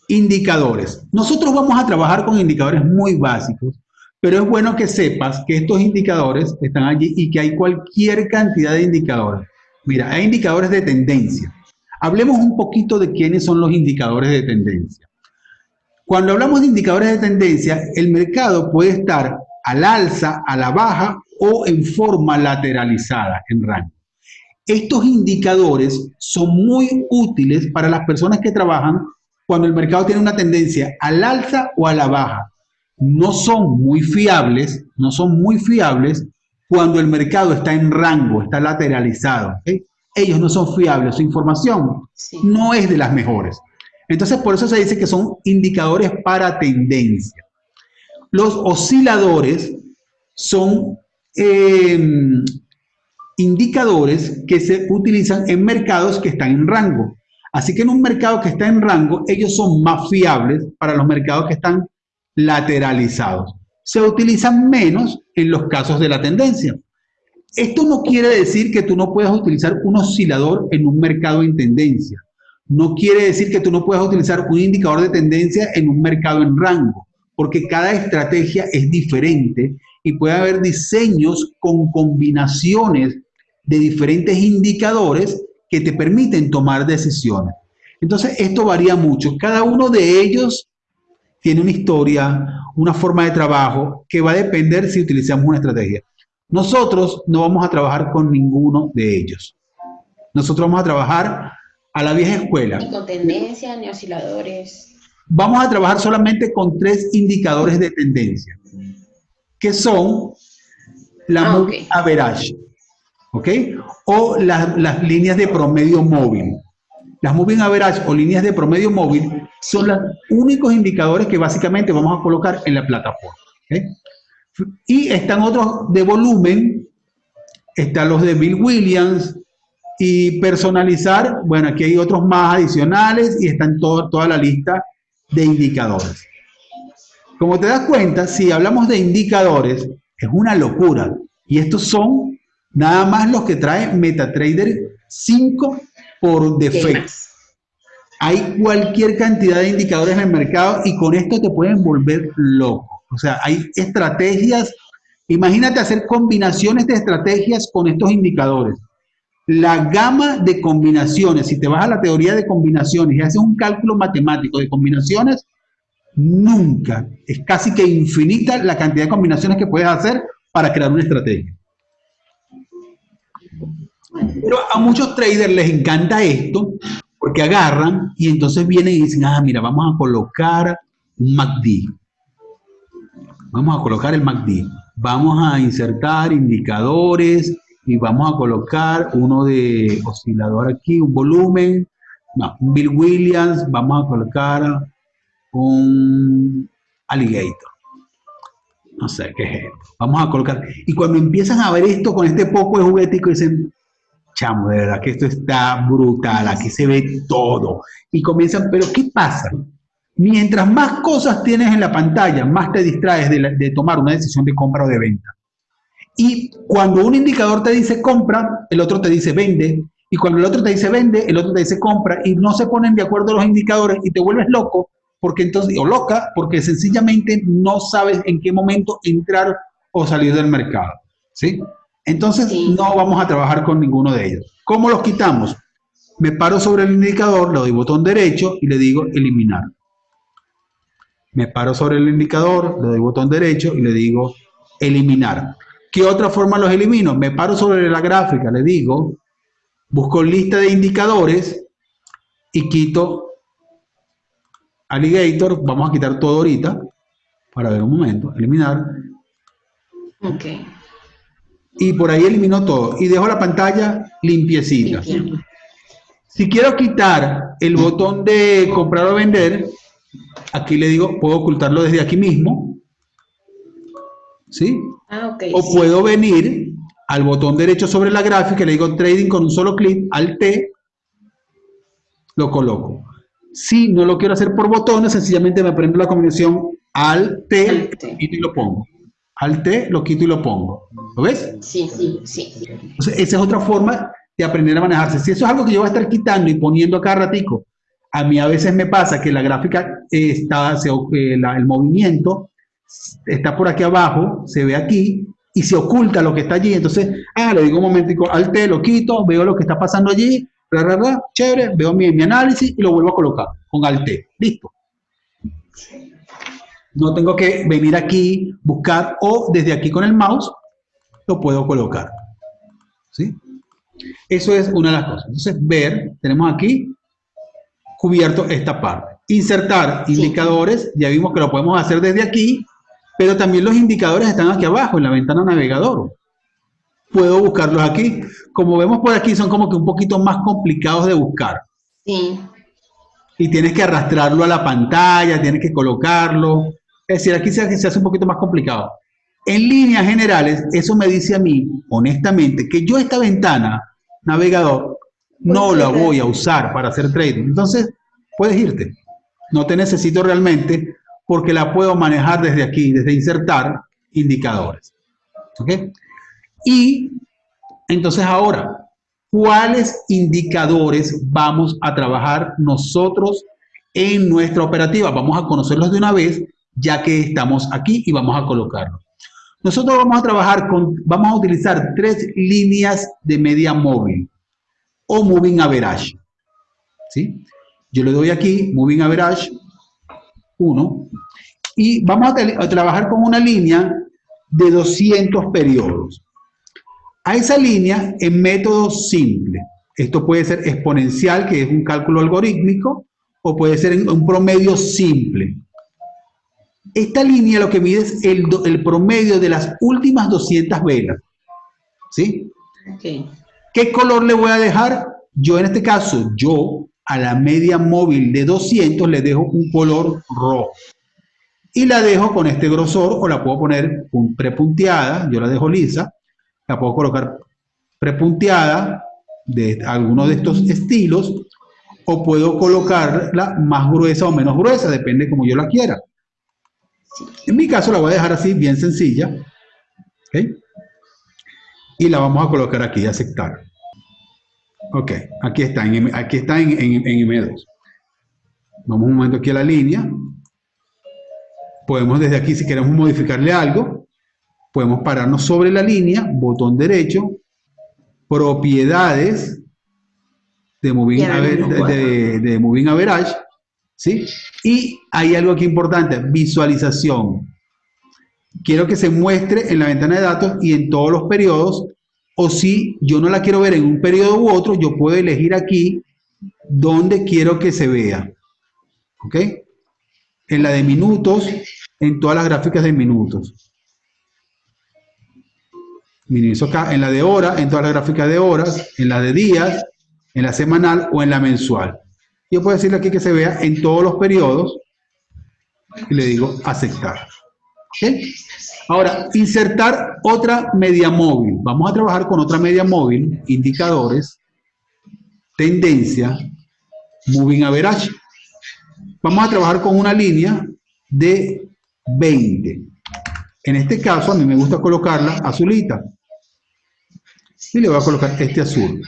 Indicadores. Nosotros vamos a trabajar con indicadores muy básicos, pero es bueno que sepas que estos indicadores están allí y que hay cualquier cantidad de indicadores. Mira, hay indicadores de tendencia. Hablemos un poquito de quiénes son los indicadores de tendencia. Cuando hablamos de indicadores de tendencia, el mercado puede estar al alza, a la baja o en forma lateralizada en rango. Estos indicadores son muy útiles para las personas que trabajan cuando el mercado tiene una tendencia al alza o a la baja. No son muy fiables, no son muy fiables cuando el mercado está en rango, está lateralizado. ellos no son fiables, su información no es de las mejores. Entonces, por eso se dice que son indicadores para tendencia. Los osciladores son em, indicadores que se utilizan en mercados que están en rango. Así que en un mercado que está en rango, ellos son más fiables para los mercados que están lateralizados. Se utilizan menos en los casos de la tendencia. Esto no quiere decir que tú no puedas utilizar un oscilador en un mercado en tendencia. No quiere decir que tú no puedas utilizar un indicador de tendencia en un mercado en rango, porque cada estrategia es diferente y puede haber diseños con combinaciones de diferentes indicadores que te permiten tomar decisiones. Entonces, esto varía mucho. Cada uno de ellos tiene una historia, una forma de trabajo que va a depender si utilizamos una estrategia. Nosotros no vamos a trabajar con ninguno de ellos. Nosotros vamos a trabajar a la vieja escuela. Ni con tendencia, ni osciladores. Vamos a trabajar solamente con tres indicadores de tendencia, que son la ah, average, ¿ok? O las líneas de promedio móvil. Las moving average o líneas de promedio móvil son los únicos indicadores que básicamente vamos a colocar en la plataforma. Y están otros de volumen, están los de Bill Williams, y personalizar, bueno, aquí hay otros más adicionales y están todo, toda la lista de indicadores. Como te das cuenta, si hablamos de indicadores, es una locura. Y estos son nada más los que trae MetaTrader 5 por defecto. Hay cualquier cantidad de indicadores en el mercado y con esto te pueden volver loco. O sea, hay estrategias. Imagínate hacer combinaciones de estrategias con estos indicadores. La gama de combinaciones, si te vas a la teoría de combinaciones y haces un cálculo matemático de combinaciones, nunca, es casi que infinita la cantidad de combinaciones que puedes hacer para crear una estrategia. Pero a muchos traders les encanta esto porque agarran y entonces vienen y dicen, ah, mira, vamos a colocar un MACD. Vamos a colocar el MACD. Vamos a insertar indicadores y vamos a colocar uno de oscilador aquí, un volumen. No, un Bill Williams. Vamos a colocar un alligator. No sé qué es esto. Vamos a colocar. Y cuando empiezan a ver esto con este poco de juguetico, dicen, chamo, de verdad que esto está brutal, aquí se ve todo. Y comienzan, pero ¿qué pasa? Mientras más cosas tienes en la pantalla, más te distraes de, tomar una decisión de compra o de venta. Y cuando un indicador te dice compra, el otro te dice vende. Y cuando el otro te dice vende, el otro te dice compra. Y no se ponen de acuerdo los indicadores y te vuelves loco, porque entonces, o loca, porque sencillamente no sabes en qué momento entrar o salir del mercado. ¿Sí? Entonces no vamos a trabajar con ninguno de ellos. ¿Cómo los quitamos? Me paro sobre el indicador, le doy botón derecho y le digo eliminar. Me paro sobre el indicador, le doy botón derecho y le digo eliminar. ¿Qué otra forma los elimino? Me paro sobre la gráfica, le digo, busco lista de indicadores y quito alligator. Vamos a quitar todo ahorita para ver un momento. Eliminar. Ok y por ahí elimino todo y dejo la pantalla limpiecita. Si quiero quitar el botón de comprar o vender, aquí le digo, puedo ocultarlo desde aquí mismo. ¿Sí? Ah, o puedo venir al botón derecho sobre la gráfica, le digo trading con un solo clic, al T, lo coloco. Si no lo quiero hacer por botones, sencillamente me prendo la combinación al T, y lo pongo. Al T, lo quito y lo pongo. ¿Lo ves? Sí, sí, sí. Entonces, esa es otra forma de aprender a manejarse. Si eso es algo que yo voy a estar quitando y poniendo a cada ratico, a mí a veces me pasa que la gráfica está, eh, el movimiento está por aquí abajo, se ve aquí, y se oculta lo que está allí. Entonces, ah, le digo un momentico, al T, lo quito, veo lo que está pasando allí, bla, chévere, veo mi, mi análisis y lo vuelvo a colocar con Alt. Listo. No tengo que venir aquí, buscar o desde aquí con el mouse lo puedo colocar. ¿Sí? Eso es una de las cosas. Entonces, ver, tenemos aquí cubierto esta parte. Insertar indicadores, ya vimos que lo podemos hacer desde aquí, pero también los indicadores están aquí abajo en la ventana navegador. puedo buscarlos aquí. Como vemos por aquí, son como que un poquito más complicados de buscar. Sí. Y tienes que arrastrarlo a la pantalla, tienes que colocarlo. Es decir, aquí se, se hace un poquito más complicado. En líneas generales, eso me dice a mí, honestamente, que yo esta ventana, navegador, no la voy a usar para hacer trading. Entonces, puedes irte. No te necesito realmente porque la puedo manejar desde aquí, desde insertar indicadores. ¿Ok? Y entonces ahora, ¿cuáles indicadores vamos a trabajar nosotros en nuestra operativa? Vamos a conocerlos de una vez, ya que estamos aquí y vamos a colocarlos. Nosotros vamos a trabajar con, vamos a utilizar tres líneas de media móvil o moving average. ¿Sí? Yo le doy aquí moving average 1 y vamos a, trabajar con una línea de 200 periodos. A esa línea en método simple. Esto puede ser exponencial, que es un cálculo algorítmico, o puede ser un promedio simple. Esta línea lo que mide es el, el promedio de las últimas 200 velas. ¿Sí? ¿Qué color le voy a dejar? Yo en este caso, yo a la media móvil de 200 le dejo un color rojo. Y la dejo con este grosor o la puedo poner prepunteada, yo la dejo lisa, la puedo colocar prepunteada de alguno de estos estilos o puedo colocarla más gruesa o menos gruesa, depende como yo la quiera. En mi caso la voy a dejar así, bien sencilla. Y la vamos a colocar aquí, aceptar. Ok, aquí está, en, aquí está en, en, M2. Vamos un momento aquí a la línea. Podemos desde aquí, si queremos modificarle algo, podemos pararnos sobre la línea, botón derecho, propiedades de Moving, de, de moving Average, ¿sí? Y hay algo aquí importante, visualización. Quiero que se muestre en la ventana de datos y en todos los periodos o si yo no la quiero ver en un periodo u otro, yo puedo elegir aquí dónde quiero que se vea. ¿Ok? En la de minutos, en todas las gráficas de minutos. acá, en la de hora, en todas las gráficas de horas, en la de días, en la semanal o en la mensual. Yo puedo decirle aquí que se vea en todos los periodos y le digo aceptar. Ahora, insertar otra media móvil. Vamos a trabajar con otra media móvil, indicadores, tendencia, moving average. Vamos a trabajar con una línea de 20. En este caso, a mí me gusta colocarla azulita. Y le voy a colocar este azul.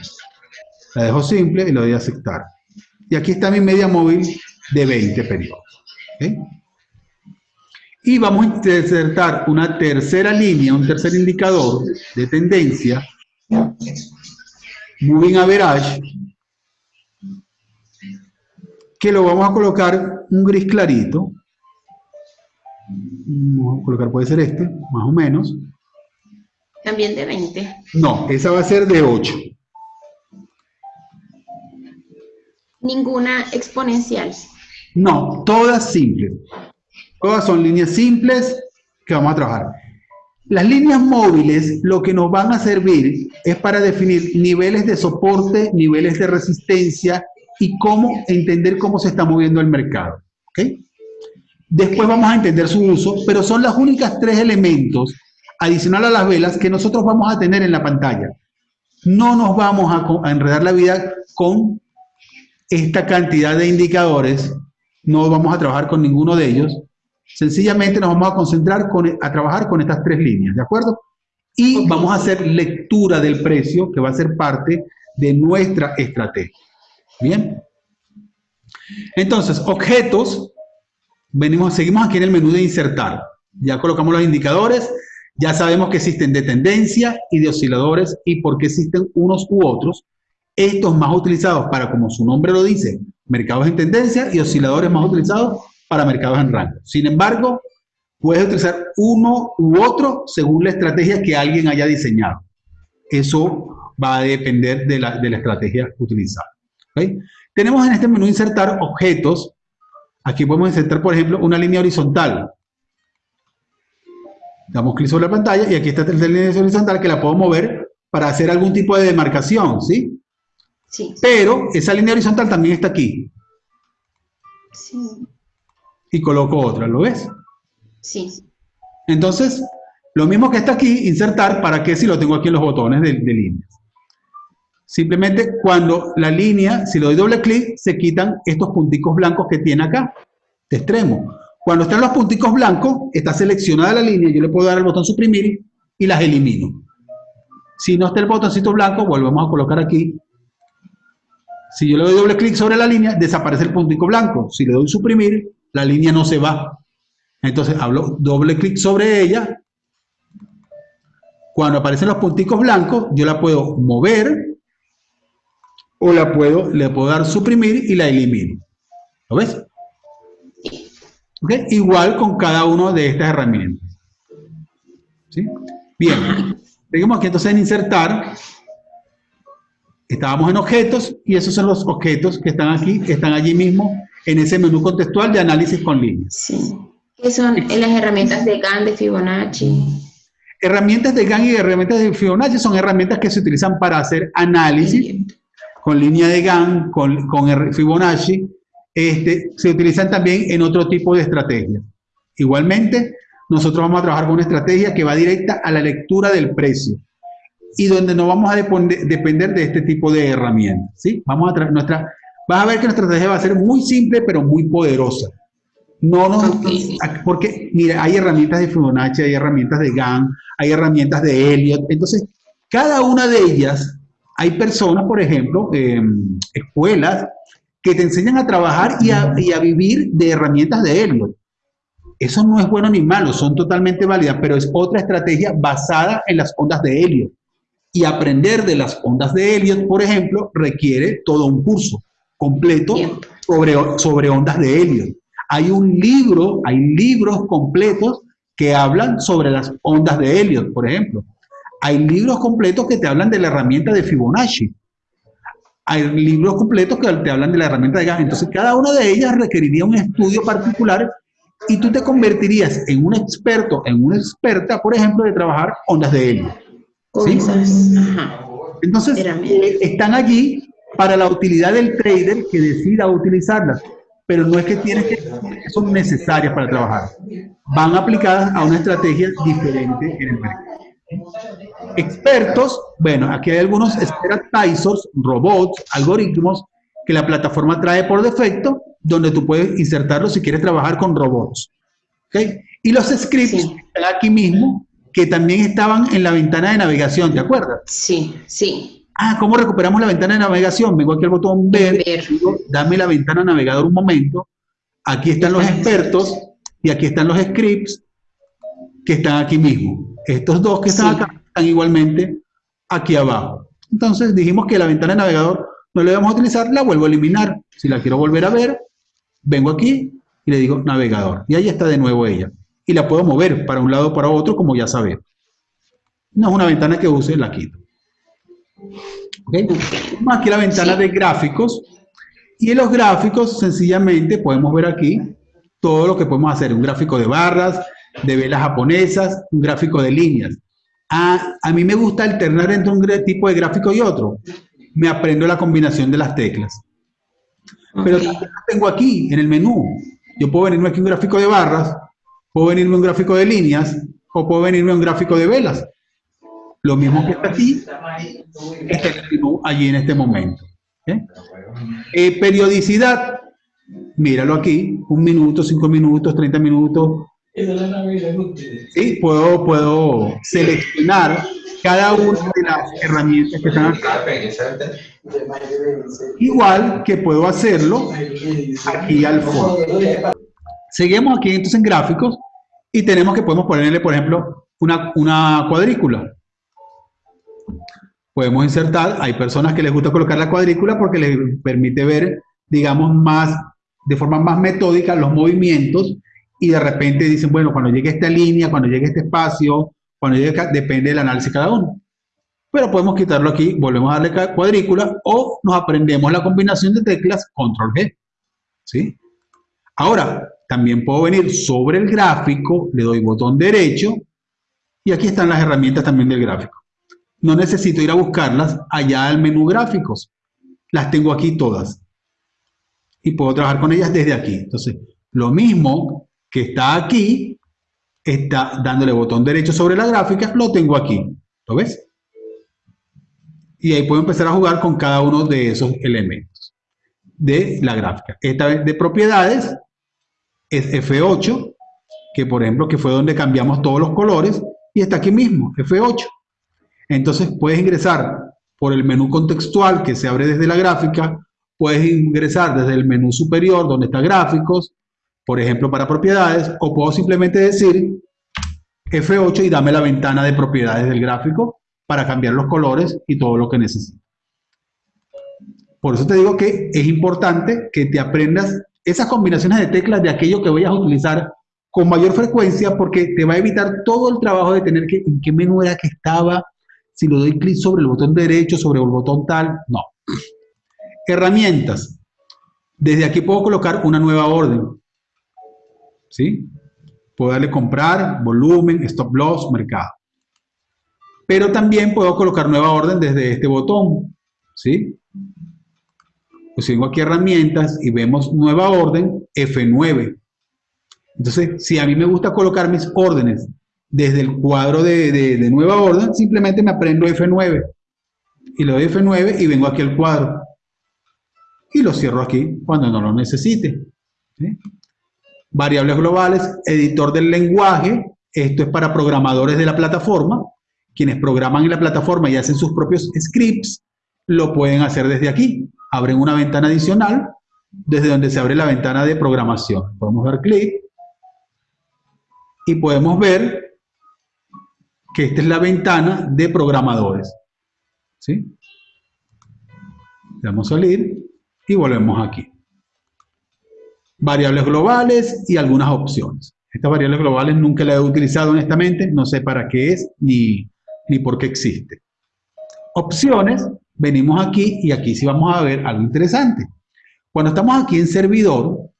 La dejo simple y le doy a aceptar. Y aquí está mi media móvil de 20 periodos. Y vamos a insertar una tercera línea, un tercer indicador de tendencia, Moving Average, que lo vamos a colocar un gris clarito. Vamos a colocar, puede ser este, más o menos. También de 20. No, esa va a ser de 8. Ninguna exponencial. No, todas simples. Todas son líneas simples que vamos a trabajar. Las líneas móviles lo que nos van a servir es para definir niveles de soporte, niveles de resistencia y cómo entender cómo se está moviendo el mercado. Después vamos a entender su uso, pero son las únicas tres elementos adicional a las velas que nosotros vamos a tener en la pantalla. No nos vamos a, a enredar la vida con esta cantidad de indicadores, no vamos a trabajar con ninguno de ellos, Sencillamente nos vamos a concentrar con, a trabajar con estas tres líneas, ¿de acuerdo? Y vamos a hacer lectura del precio, que va a ser parte de nuestra estrategia. ¿Bien? Entonces, objetos, venimos, seguimos aquí en el menú de insertar. Ya colocamos los indicadores, ya sabemos que existen de tendencia y de osciladores y por qué existen unos u otros. Estos más utilizados para, como su nombre lo dice, mercados en tendencia y osciladores más utilizados para mercados en rango. Sin embargo, puedes utilizar uno u otro según la estrategia que alguien haya diseñado. Eso va a depender de la, de la estrategia utilizada. Tenemos en este menú insertar objetos. Aquí podemos insertar, por ejemplo, una línea horizontal. Damos clic sobre la pantalla y aquí está la línea horizontal que la puedo mover para hacer algún tipo de demarcación, ¿sí? Sí. Pero esa línea horizontal también está aquí. Sí. Y coloco otra, ¿lo ves? Sí. Entonces, lo mismo que está aquí, insertar, ¿para qué si lo tengo aquí en los botones de, de líneas? Simplemente cuando la línea, si le doy doble clic, se quitan estos punticos blancos que tiene acá, de extremo. Cuando están los punticos blancos, está seleccionada la línea, yo le puedo dar el botón suprimir y las elimino. Si no está el botoncito blanco, volvemos a colocar aquí. Si yo le doy doble clic sobre la línea, desaparece el puntico blanco. Si le doy suprimir, la línea no se va. Entonces, hablo doble clic sobre ella. Cuando aparecen los punticos blancos, yo la puedo mover o la puedo, le puedo dar suprimir y la elimino. ¿Lo ves? Igual con cada una de estas herramientas. ¿Sí? Bien, seguimos aquí entonces en insertar. Estábamos en objetos y esos son los objetos que están aquí, que están allí mismo en ese menú contextual de análisis con líneas. Sí. ¿Qué son las herramientas de GAN, de Fibonacci? Herramientas de GAN y herramientas de Fibonacci son herramientas que se utilizan para hacer análisis con línea de GAN, con, con Fibonacci, este, se utilizan también en otro tipo de estrategias. Igualmente, nosotros vamos a trabajar con una estrategia que va directa a la lectura del precio y donde no vamos a depender de este tipo de herramientas. ¿sí? Vamos a nuestra, vas a ver que nuestra estrategia va a ser muy simple, pero muy poderosa. No nos, porque, mira, hay herramientas de Fibonacci, hay herramientas de GAN, hay herramientas de Elliot. Entonces, cada una de ellas hay personas, por ejemplo, em, escuelas, que te enseñan a trabajar y a, vivir de herramientas de Elliot. Eso no es bueno ni malo, son totalmente válidas, pero es otra estrategia basada en las ondas de Elliot. Y aprender de las ondas de Elliot, por ejemplo, requiere todo un curso completo sobre, sobre ondas de Elliot. Hay un libro, hay libros completos que hablan sobre las ondas de Elliot, por ejemplo. Hay libros completos que te hablan de la herramienta de Fibonacci. Hay libros completos que te hablan de la herramienta de GAN. Entonces, cada una de ellas requeriría un estudio particular y tú te convertirías en un experto, en una experta, por ejemplo, de trabajar ondas de ¿sí? Entonces, eh, están allí para la utilidad del trader que decida utilizarlas, pero no es que tienen que son necesarias para trabajar. Van aplicadas a una estrategia diferente en el mercado. Expertos, bueno, aquí hay algunos expertizers, robots, algoritmos que la plataforma trae por defecto, donde tú puedes insertarlos si quieres trabajar con robots. ¿okay? Y los scripts están aquí mismo, que también estaban en la ventana de navegación, ¿te acuerdas? Sí, sí. Ah, ¿cómo recuperamos la ventana de navegación? Vengo aquí al botón ver, dame la ventana navegador un momento. Aquí están los expertos y aquí están los scripts que están aquí mismo. Estos dos que están acá están igualmente aquí abajo. Entonces dijimos que la ventana de navegador no la vamos a utilizar, la vuelvo a eliminar. Si la quiero volver a ver, vengo aquí y le digo navegador. Y ahí está de nuevo ella. Y la puedo mover para un lado o para otro, como ya sabemos. No es una ventana que use, la quito. ¿Okay? Aquí la ventana de gráficos. Y en los gráficos, sencillamente, podemos ver aquí todo lo que podemos hacer. Un gráfico de barras, de velas japonesas, un gráfico de líneas. A, a mí me gusta alternar entre un tipo de gráfico y otro. Me aprendo la combinación de las teclas. Pero también tengo aquí, en el menú. Yo puedo venirme aquí un gráfico de barras, puedo venirme un gráfico de líneas, o puedo venirme un gráfico de velas. Lo mismo que está aquí, está allí en este momento. Eh, periodicidad, míralo aquí, un minuto, cinco minutos, 30 minutos, Sí, puedo, puedo seleccionar cada una de las herramientas que están acá. Igual que puedo hacerlo aquí al fondo. Seguimos aquí entonces en gráficos y tenemos que podemos ponerle, por ejemplo, una, una cuadrícula. Podemos insertar, hay personas que les gusta colocar la cuadrícula porque les permite ver, digamos, más, de forma más metódica los movimientos y de repente dicen, bueno, cuando llegue esta línea, cuando llegue este espacio, cuando llegue acá, depende del análisis cada uno. Pero podemos quitarlo aquí, volvemos a darle cuadrícula o nos aprendemos la combinación de teclas Control G. ¿Sí? Ahora, también puedo venir sobre el gráfico, le doy botón derecho y aquí están las herramientas también del gráfico. no necesito ir a buscarlas allá al menú gráficos. Las tengo aquí todas. Y puedo trabajar con ellas desde aquí. Entonces, lo mismo que está aquí, está dándole botón derecho sobre la gráfica, lo tengo aquí. ¿Lo ves? Y ahí puedo empezar a jugar con cada uno de esos elementos de la gráfica. Esta vez de propiedades es F8, que por ejemplo que fue donde cambiamos todos los colores, y está aquí mismo, F8. Entonces puedes ingresar por el menú contextual que se abre desde la gráfica, puedes ingresar desde el menú superior donde está gráficos, por ejemplo para propiedades, o puedo simplemente decir F8 y dame la ventana de propiedades del gráfico para cambiar los colores y todo lo que necesito. Por eso te digo que es importante que te aprendas esas combinaciones de teclas de aquello que vayas a utilizar con mayor frecuencia porque te va a evitar todo el trabajo de tener que, en qué menú era que estaba, si lo doy clic sobre el botón derecho, sobre el botón tal, no. Herramientas. Desde aquí puedo colocar una nueva orden. ¿Sí? Puedo darle comprar, volumen, stop loss, mercado. Pero también puedo colocar nueva orden desde este botón. ¿Sí? Pues vengo aquí herramientas y vemos nueva orden F9. Entonces, si a mí me gusta colocar mis órdenes desde el cuadro de, nueva orden, simplemente me aprendo F9 y le doy F9 y vengo aquí al cuadro y lo cierro aquí cuando no lo necesite. Variables globales, editor del lenguaje, esto es para programadores de la plataforma, quienes programan en la plataforma y hacen sus propios scripts, lo pueden hacer desde aquí abren una ventana adicional desde donde se abre la ventana de programación. Podemos dar clic y podemos ver que esta es la ventana de programadores. ¿Sí? Le damos salir y volvemos aquí. Variables globales y algunas opciones. Estas variables globales nunca las he utilizado honestamente, no sé para qué es ni, ni por qué existe. Opciones venimos aquí y aquí sí vamos a ver algo interesante. Cuando estamos aquí en servidor,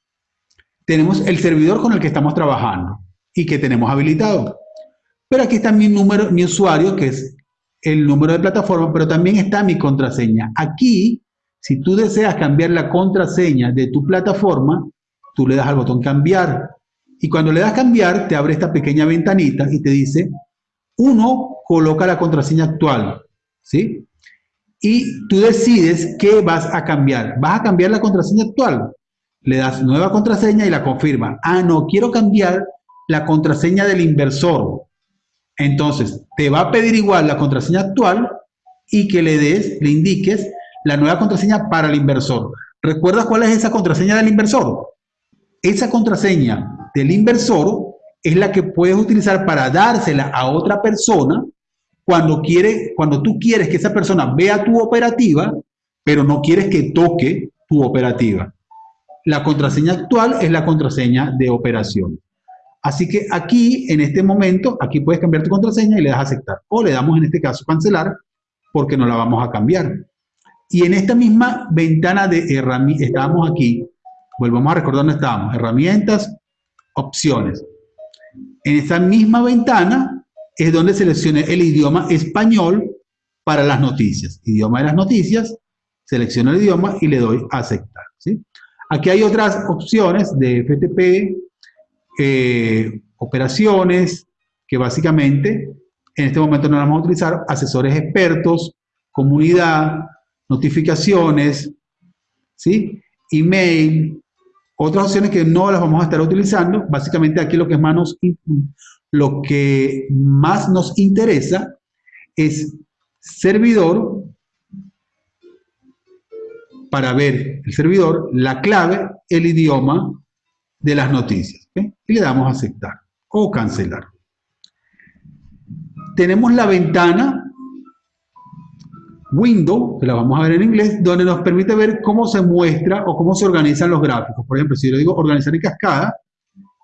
tenemos el servidor con el que estamos trabajando y que tenemos habilitado. Pero aquí está mi número, mi usuario, que es el número de plataforma, pero también está mi contraseña. Aquí, si tú deseas cambiar la contraseña de tu plataforma, tú le das al botón cambiar. Y cuando le das cambiar, te abre esta pequeña ventanita y te dice, uno, coloca la contraseña actual. ¿Sí? Y tú decides qué vas a cambiar. ¿Vas a cambiar la contraseña actual? Le das nueva contraseña y la confirma. Ah, no, quiero cambiar la contraseña del inversor. Entonces, te va a pedir igual la contraseña actual y que le des, le indiques la nueva contraseña para el inversor. ¿Recuerdas cuál es esa contraseña del inversor? Esa contraseña del inversor es la que puedes utilizar para dársela a otra persona cuando, quiere, cuando tú quieres que esa persona vea tu operativa, pero no quieres que toque tu operativa. La contraseña actual es la contraseña de operación. Así que aquí, en este momento, aquí puedes cambiar tu contraseña y le das a aceptar. O le damos en este caso cancelar, porque no la vamos a cambiar. Y en esta misma ventana de herramientas, estábamos aquí, volvamos a recordar dónde estábamos, herramientas, opciones. En esta misma ventana es donde seleccioné el idioma español para las noticias. Idioma de las noticias, selecciono el idioma y le doy a aceptar. ¿sí? Aquí hay otras opciones de FTP, eh, operaciones, que básicamente en este momento no las vamos a utilizar, asesores expertos, comunidad, notificaciones, ¿sí? email, otras opciones que no las vamos a estar utilizando. Básicamente aquí lo que es manos lo que más nos interesa es servidor para ver el servidor, la clave, el idioma de las noticias. Y le damos a aceptar o cancelar. Tenemos la ventana window, que la vamos a ver en inglés, donde nos permite ver cómo se muestra o cómo se organizan los gráficos. Por ejemplo, si yo digo organizar en cascada,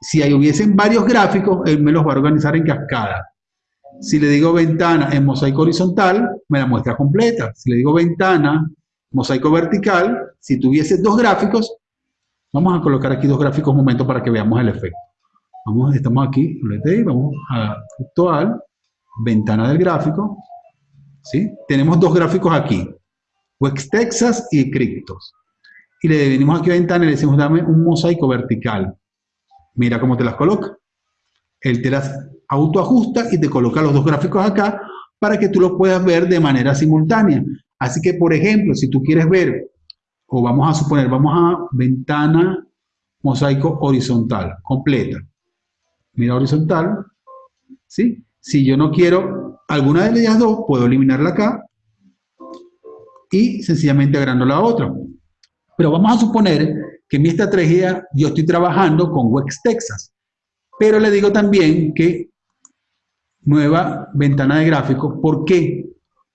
si ahí hubiesen varios gráficos, él me los va a organizar en cascada. Si le digo ventana en mosaico horizontal, me la muestra completa. Si le digo ventana, mosaico vertical, si tuviese dos gráficos, vamos a colocar aquí dos gráficos un momento para que veamos el efecto. Vamos, estamos aquí, vamos a actual, ventana del gráfico, ¿sí? Tenemos dos gráficos aquí, Wex Texas y Cryptos. Y le venimos aquí a ventana y le decimos, dame un mosaico vertical. Mira cómo te las coloca. Él te las autoajusta y te coloca los dos gráficos acá para que tú los puedas ver de manera simultánea. Así que, por ejemplo, si tú quieres ver, o vamos a suponer, vamos a ventana mosaico horizontal, completa. Mira horizontal, ¿sí? Si yo no quiero alguna de ellas dos, puedo eliminarla acá y sencillamente agrando la otra. Pero vamos a suponer que mi estrategia yo estoy trabajando con Wex Texas, pero le digo también que nueva ventana de gráfico. ¿Por qué?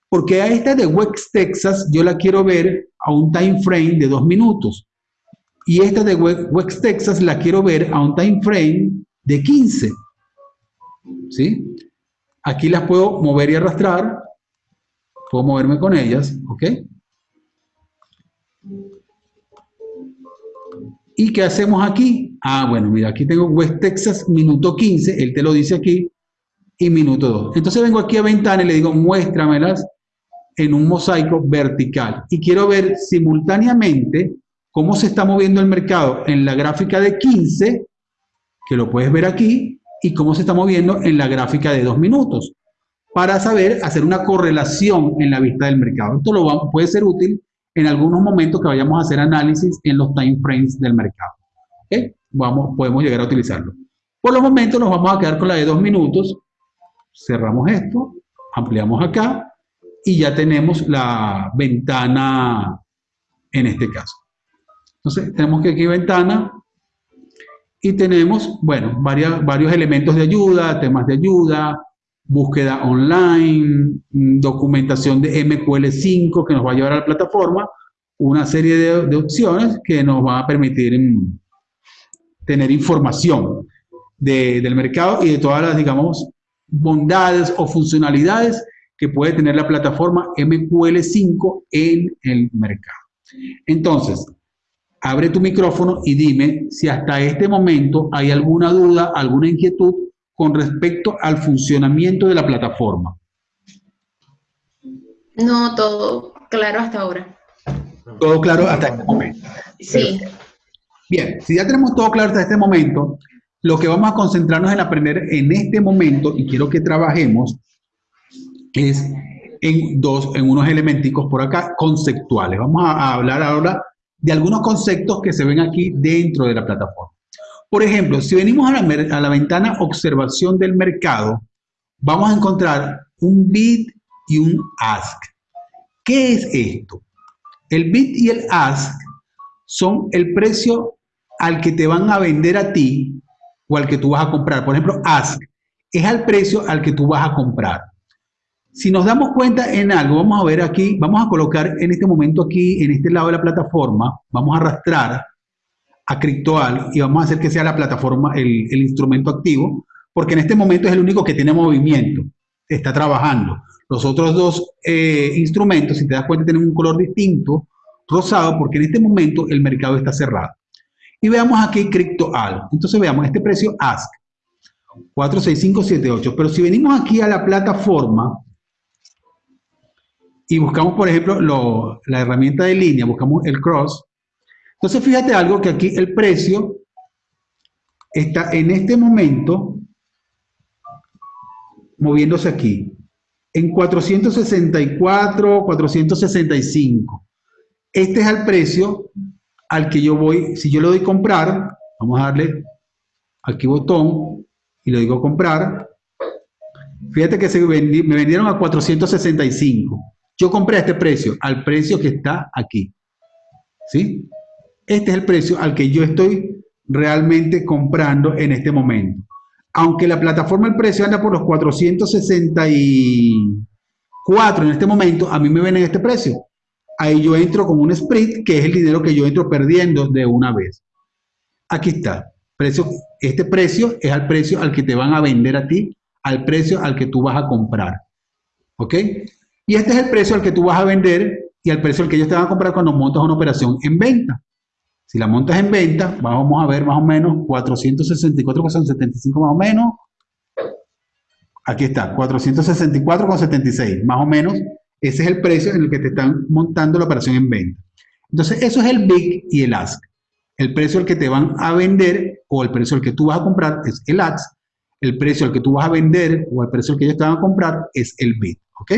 Porque a esta de Wex Texas yo la quiero ver a un time frame de dos minutos. Y esta de Wex Texas la quiero ver a un time frame de 15. ¿Sí? Aquí las puedo mover y arrastrar. Puedo moverme con ellas, ¿ok? ¿Y qué hacemos aquí? Ah, bueno, mira, aquí tengo West Texas, minuto 15, él te lo dice aquí, y minuto 2. Entonces vengo aquí a ventana y le digo, muéstramelas en un mosaico vertical. Y quiero ver simultáneamente cómo se está moviendo el mercado en la gráfica de 15, que lo puedes ver aquí, y cómo se está moviendo en la gráfica de 2 minutos, para saber hacer una correlación en la vista del mercado. Esto lo puede ser útil en algunos momentos que vayamos a hacer análisis en los time frames del mercado. Vamos, podemos llegar a utilizarlo. Por los momentos nos vamos a quedar con la de 2 minutos, cerramos esto, ampliamos acá y ya tenemos la ventana en este caso. Entonces, tenemos que aquí ventana y tenemos, bueno, varios elementos de ayuda, temas de ayuda, búsqueda online, documentación de MQL5 que nos va a llevar a la plataforma, una serie de, opciones que nos va a permitir mm, tener información del mercado y de todas las, digamos, bondades o funcionalidades que puede tener la plataforma MQL5 en el mercado. Entonces, abre tu micrófono y dime si hasta este momento hay alguna duda, alguna inquietud con respecto al funcionamiento de la plataforma. No, todo claro hasta ahora. Todo claro hasta este momento. Sí. Bien, si ya tenemos todo claro hasta este momento, lo que vamos a concentrarnos en aprender en este momento, y quiero que trabajemos, es en dos, en unos elementicos por acá conceptuales. Vamos a, hablar ahora de algunos conceptos que se ven aquí dentro de la plataforma. Por ejemplo, si venimos a la, ventana observación del mercado, vamos a encontrar un bid y un ask. ¿Qué es esto? El bid y el ask son el precio al que te van a vender a ti o al que tú vas a comprar. Por ejemplo, ask es al precio al que tú vas a comprar. Si nos damos cuenta en algo, vamos a ver aquí, vamos a colocar en este momento aquí, en este lado de la plataforma, vamos a arrastrar a Criptoal y vamos a hacer que sea la plataforma el, instrumento activo, porque en este momento es el único que tiene movimiento, está trabajando. Los otros dos eh, instrumentos, si te das cuenta, tienen un color distinto, rosado, porque en este momento el mercado está cerrado. Y veamos aquí CryptoAl. Entonces veamos este precio ASK. 46578. Pero si venimos aquí a la plataforma y buscamos, por ejemplo, la herramienta de línea, buscamos el cross. Entonces fíjate algo que aquí el precio está en este momento moviéndose aquí en 464, 465. Este es el precio al que yo voy, si yo le doy comprar, vamos a darle aquí botón y le digo comprar, fíjate que se me vendieron a 465. Yo compré a este precio, al precio que está aquí. ¿Sí? Este es el precio al que yo estoy realmente comprando en este momento. Aunque la plataforma el precio anda por los 464 en este momento, a mí me ven en este precio ahí yo entro con un split, que es el dinero que yo entro perdiendo de una vez. Aquí está. Precio, este precio es al precio al que te van a vender a ti, al precio al que tú vas a comprar. ¿Ok? Y este es el precio al que tú vas a vender y al precio al que ellos te van a comprar cuando montas una operación en venta. Si la montas en venta, vamos a ver más o menos 464,75 más o menos. Aquí está, 464,76 más o menos ese es el precio en el que te están montando la operación en venta. Entonces, eso es el big y el ask. El precio al que te van a vender o el precio al que tú vas a comprar es el ask. El precio al que tú vas a vender o el precio al que ellos te van a comprar es el bid. ¿Ok?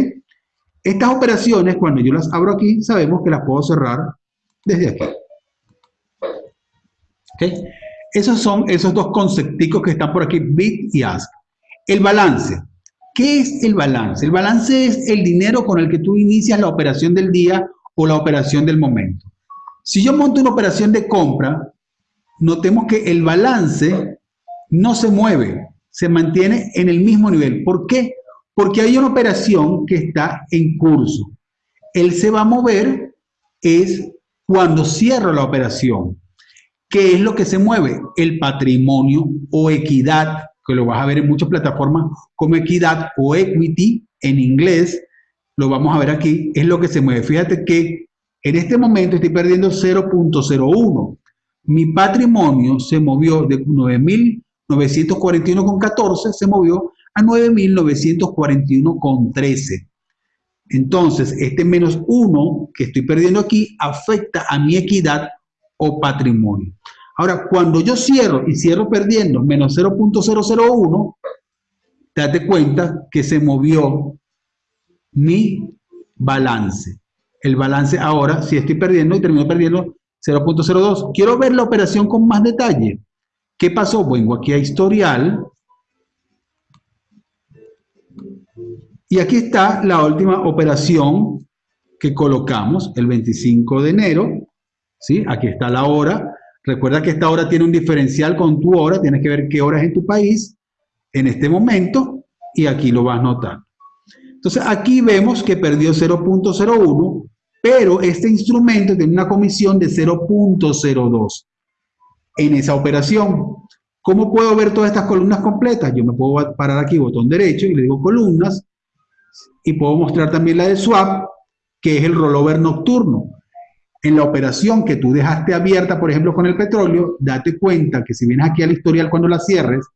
Estas operaciones, cuando yo las abro aquí, sabemos que las puedo cerrar desde aquí. ¿Ok? Esos son esos dos concepticos que están por aquí, bid y ask. El balance. ¿Qué es el balance? El balance es el dinero con el que tú inicias la operación del día o la operación del momento. Si yo monto una operación de compra, notemos que el balance no se mueve, se mantiene en el mismo nivel. ¿Por qué? Porque hay una operación que está en curso. Él se va a mover es cuando cierro la operación. ¿Qué es lo que se mueve? El patrimonio o equidad, que lo vas a ver en muchas plataformas como equidad o equity en inglés, lo vamos a ver aquí, es lo que se mueve. Fíjate que en este momento estoy perdiendo 0.01. Mi patrimonio se movió de 9.941,14, se movió a 9.941,13. Entonces, este menos 1 que estoy perdiendo aquí afecta a mi equidad o patrimonio. Ahora, cuando yo cierro y cierro perdiendo menos 0.001, date cuenta que se movió mi balance. El balance ahora, si estoy perdiendo y termino perdiendo 0.02. Quiero ver la operación con más detalle. ¿Qué pasó? Vengo aquí a historial. Y aquí está la última operación que colocamos, el 25 de enero. ¿Sí? Aquí está la hora. Recuerda que esta hora tiene un diferencial con tu hora. Tienes que ver qué hora es en tu país en este momento. Y aquí lo vas a notar. Entonces aquí vemos que perdió 0.01, pero este instrumento tiene una comisión de 0.02 en esa operación. ¿Cómo puedo ver todas estas columnas completas? Yo me puedo parar aquí, botón derecho, y le digo columnas, y puedo mostrar también la de swap, que es el rollover nocturno. En la operación que tú dejaste abierta, por ejemplo, con el petróleo, date cuenta que si vienes aquí al historial cuando la cierres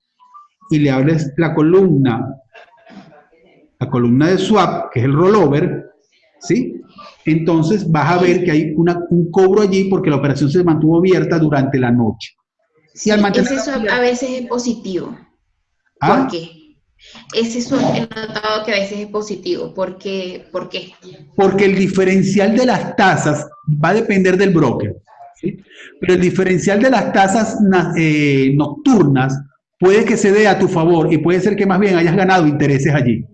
y le hables la columna la columna de swap, que es el rollover, ¿sí? Entonces vas a ver que hay un cobro allí porque la operación se mantuvo abierta durante la noche. Sí, ese swap a veces es positivo. ¿Ah? ¿Por qué? Ese swap he notado que a veces es positivo. ¿Por qué? ¿Por qué? Porque el diferencial de las tasas va a depender del broker. Pero el diferencial de las tasas eh, nocturnas puede que se dé a tu favor y puede ser que más bien hayas ganado intereses allí.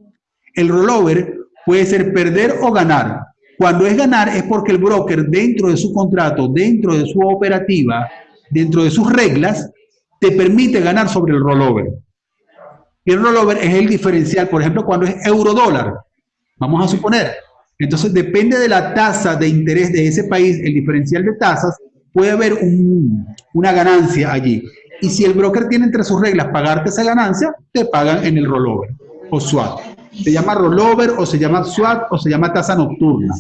El rollover puede ser perder o ganar. Cuando es ganar es porque el broker dentro de su contrato, dentro de su operativa, dentro de sus reglas, te permite ganar sobre el rollover. El rollover es el diferencial, por ejemplo, cuando es euro-dólar, vamos a suponer. Entonces, depende de la tasa de interés de ese país, el diferencial de tasas, puede haber una ganancia allí. Y si el broker tiene entre sus reglas pagarte esa ganancia, te pagan en el rollover o swap. Se llama rollover o se llama swap o se llama tasa nocturna.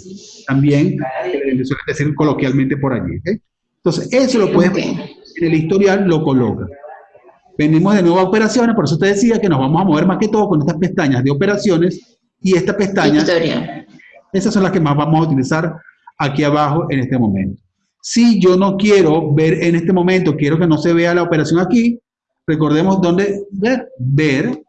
También eh, suele decir coloquialmente por allí. Entonces, eso lo puedes en el historial, lo coloca. Venimos de nuevo a operaciones, por eso te decía que nos vamos a mover más que todo con estas pestañas de operaciones y esta pestaña. Esas son las que más vamos a utilizar aquí abajo en este momento. Si yo no quiero ver en este momento, quiero que no se vea la operación aquí, recordemos dónde ver, ver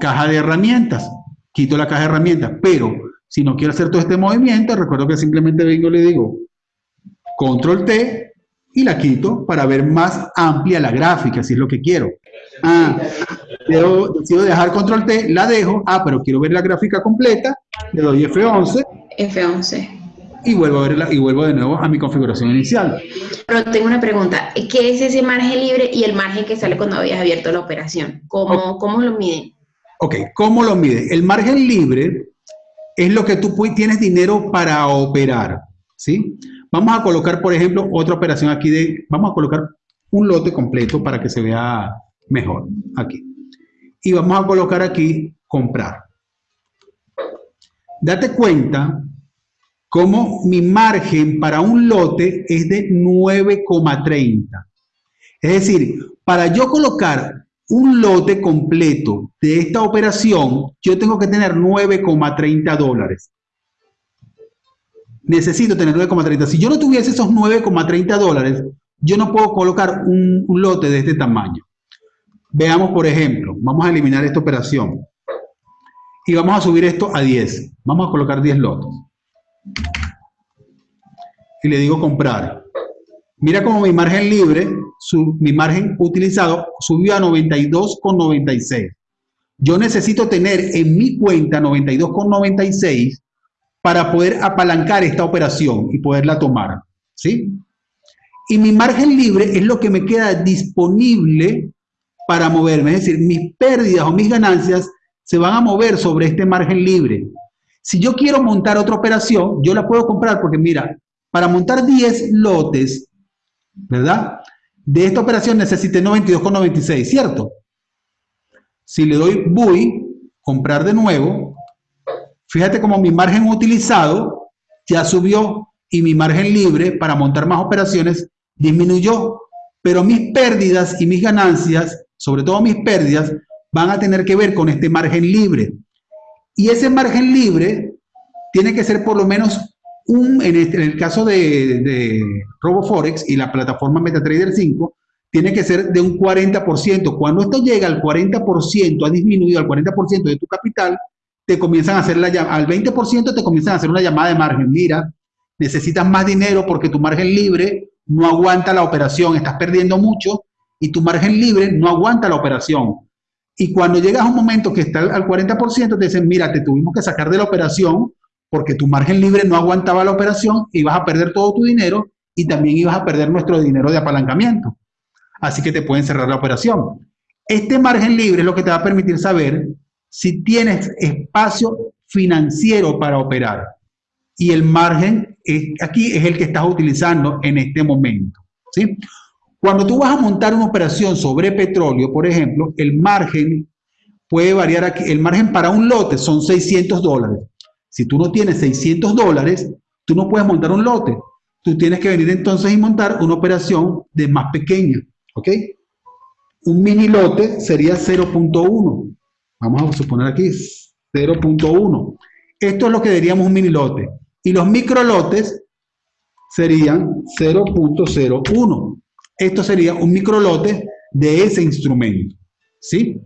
caja de herramientas, quito la caja de herramientas, pero si no quiero hacer todo este movimiento, recuerdo que simplemente vengo y le digo control T y la quito para ver más amplia la gráfica, si es lo que quiero. Ah, decido dejar control T, la dejo, ah, pero quiero ver la gráfica completa, le doy F11. F11 y vuelvo a verla y vuelvo de nuevo a mi configuración inicial. Pero tengo una pregunta, ¿qué es ese margen libre y el margen que sale cuando habías abierto la operación? ¿Cómo, ¿cómo lo miden? Ok, ¿cómo lo mide? El margen libre es lo que tú tienes dinero para operar, ¿sí? Vamos a colocar, por ejemplo, otra operación aquí de, vamos a colocar un lote completo para que se vea mejor, aquí. Y vamos a colocar aquí, comprar. Date cuenta cómo mi margen para un lote es de 9,30. Es decir, para yo colocar un lote completo de esta operación, yo tengo que tener 9,30 dólares. Necesito tener 9,30. Si yo no tuviese esos 9,30 dólares, yo no puedo colocar un, lote de este tamaño. Veamos, por ejemplo, vamos a eliminar esta operación. Y vamos a subir esto a 10. Vamos a colocar 10 lotes. Y le digo comprar. Mira cómo mi margen libre, mi margen utilizado subió a 92,96. Yo necesito tener en mi cuenta 92,96 para poder apalancar esta operación y poderla tomar. ¿Sí? Y mi margen libre es lo que me queda disponible para moverme. Es decir, mis pérdidas o mis ganancias se van a mover sobre este margen libre. Si yo quiero montar otra operación, yo la puedo comprar porque mira, para montar 10 lotes ¿verdad? De esta operación necesité 92,96, ¿cierto? Si le doy BUI, comprar de nuevo, fíjate como mi margen utilizado ya subió y mi margen libre para montar más operaciones disminuyó, pero mis pérdidas y mis ganancias, sobre todo mis pérdidas, van a tener que ver con este margen libre. Y ese margen libre tiene que ser por lo menos este, en, el caso de, de RoboForex y la plataforma MetaTrader 5, tiene que ser de un 40%. Cuando esto llega al 40%, ha disminuido al 40% de tu capital, te comienzan a hacer la al 20% te comienzan a hacer una llamada de margen. Mira, necesitas más dinero porque tu margen libre no aguanta la operación, estás perdiendo mucho y tu margen libre no aguanta la operación. Y cuando llegas a un momento que está al 40%, te dicen, mira, te tuvimos que sacar de la operación porque tu margen libre no aguantaba la operación, ibas a perder todo tu dinero y también ibas a perder nuestro dinero de apalancamiento. Así que te pueden cerrar la operación. Este margen libre es lo que te va a permitir saber si tienes espacio financiero para operar. Y el margen aquí es el que estás utilizando en este momento. ¿sí? Cuando tú vas a montar una operación sobre petróleo, por ejemplo, el margen puede variar aquí. El margen para un lote son 600 dólares. Si tú no tienes 600 dólares, tú no puedes montar un lote. Tú tienes que venir entonces y montar una operación de más pequeña. ¿Ok? Un mini lote sería 0.1. Vamos a suponer aquí 0.1. Esto es lo que diríamos un mini lote. Y los micro lotes serían 0.01. Esto sería un micro lote de ese instrumento. ¿Sí?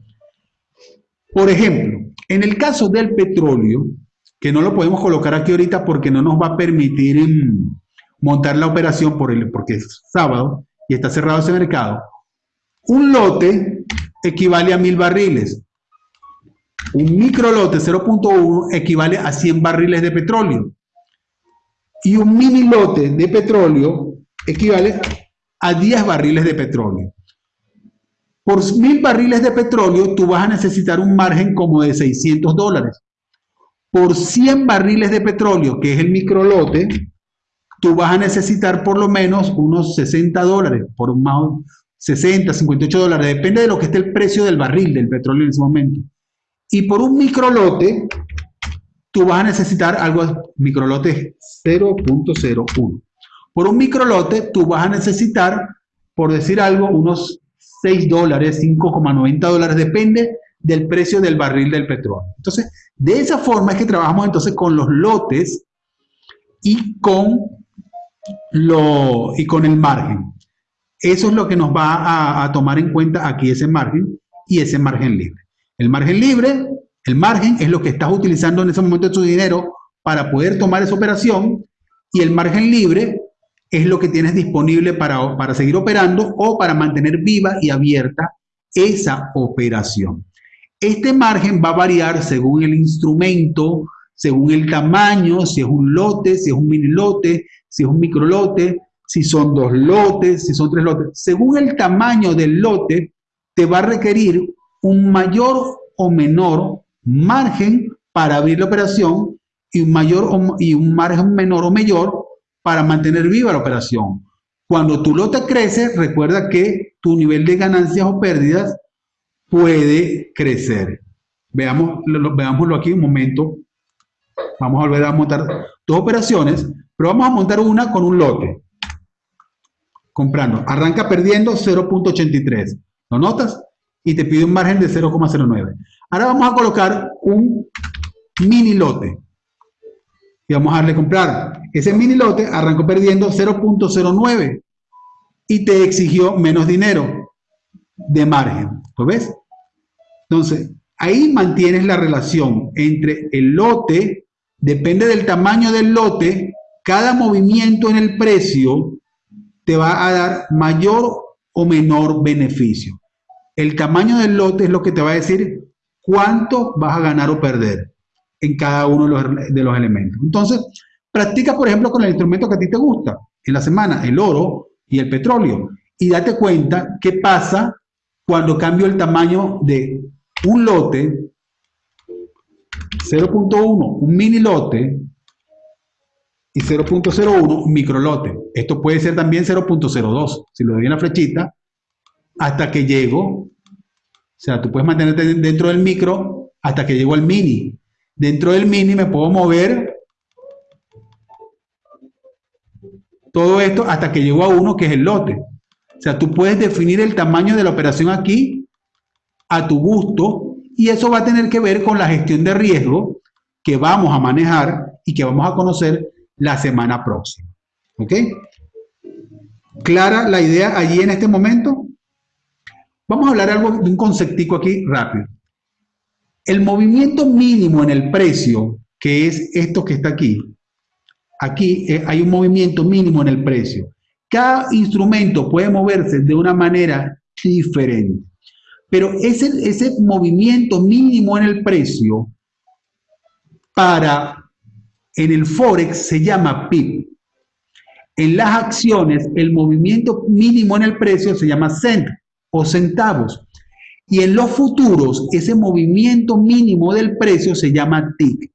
Por ejemplo, en el caso del petróleo, que no lo podemos colocar aquí ahorita porque no nos va a permitir mm, montar la operación por el, porque es sábado y está cerrado ese mercado. Un lote equivale a mil barriles. Un micro lote 0.1 equivale a 100 barriles de petróleo. Y un mini lote de petróleo equivale a 10 barriles de petróleo. Por mil barriles de petróleo, tú vas a necesitar un margen como de 600 dólares por 100 barriles de petróleo, que es el microlote, tú vas a necesitar por lo menos unos 60 dólares, por más 60, 58 dólares, depende de lo que esté el precio del barril del petróleo en ese momento. Y por un microlote, tú vas a necesitar algo, microlote 0.01. Por un microlote, tú vas a necesitar, por decir algo, unos 6 dólares, 5,90 dólares, depende del precio del barril del petróleo. Entonces, de esa forma es que trabajamos entonces con los lotes y con, lo, y con el margen. Eso es lo que nos va a, a tomar en cuenta aquí ese margen y ese margen libre. El margen libre, el margen es lo que estás utilizando en ese momento de tu dinero para poder tomar esa operación y el margen libre es lo que tienes disponible para, para seguir operando o para mantener viva y abierta esa operación. Este margen va a variar según el instrumento, según el tamaño, si es un lote, si es un mini lote, si es un micro lote, si son dos lotes, si son tres lotes. Según el tamaño del lote, te va a requerir un mayor o menor margen para abrir la operación y un, mayor y un margen menor o mayor para mantener viva la operación. Cuando tu lote crece, recuerda que tu nivel de ganancias o pérdidas puede crecer. Veamos, veámoslo aquí un momento. Vamos a volver a montar dos operaciones, pero vamos a montar una con un lote. Comprando. Arranca perdiendo 0.83. ¿Lo notas? Y te pide un margen de 0,09. Ahora vamos a colocar un mini lote y vamos a darle comprar. Ese mini lote arrancó perdiendo 0.09 y te exigió menos dinero de margen. ¿Lo ves? Entonces, ahí mantienes la relación entre el lote, depende del tamaño del lote, cada movimiento en el precio te va a dar mayor o menor beneficio. El tamaño del lote es lo que te va a decir cuánto vas a ganar o perder en cada uno de los, de los elementos. Entonces, practica, por ejemplo, con el instrumento que a ti te gusta en la semana, el oro y el petróleo, y date cuenta qué pasa cuando cambio el tamaño de un lote 0.1, un mini lote, y 0.01, un micro lote. Esto puede ser también 0.02, si lo doy en la flechita, hasta que llego, o sea, tú puedes mantenerte dentro del micro hasta que llego al mini. Dentro del mini me puedo mover todo esto hasta que llego a uno que es el lote. O sea, tú puedes definir el tamaño de la operación aquí a tu gusto y eso va a tener que ver con la gestión de riesgo que vamos a manejar y que vamos a conocer la semana próxima. ¿Ok? ¿Clara la idea allí en este momento? Vamos a hablar algo de un conceptico aquí rápido. El movimiento mínimo en el precio, que es esto que está aquí, aquí eh, hay un movimiento mínimo en el precio. Cada instrumento puede moverse de una manera diferente, pero ese, ese movimiento mínimo en el precio para en el Forex se llama PIB. En las acciones, el movimiento mínimo en el precio se llama cent o centavos. Y en los futuros, ese movimiento mínimo del precio se llama TIC.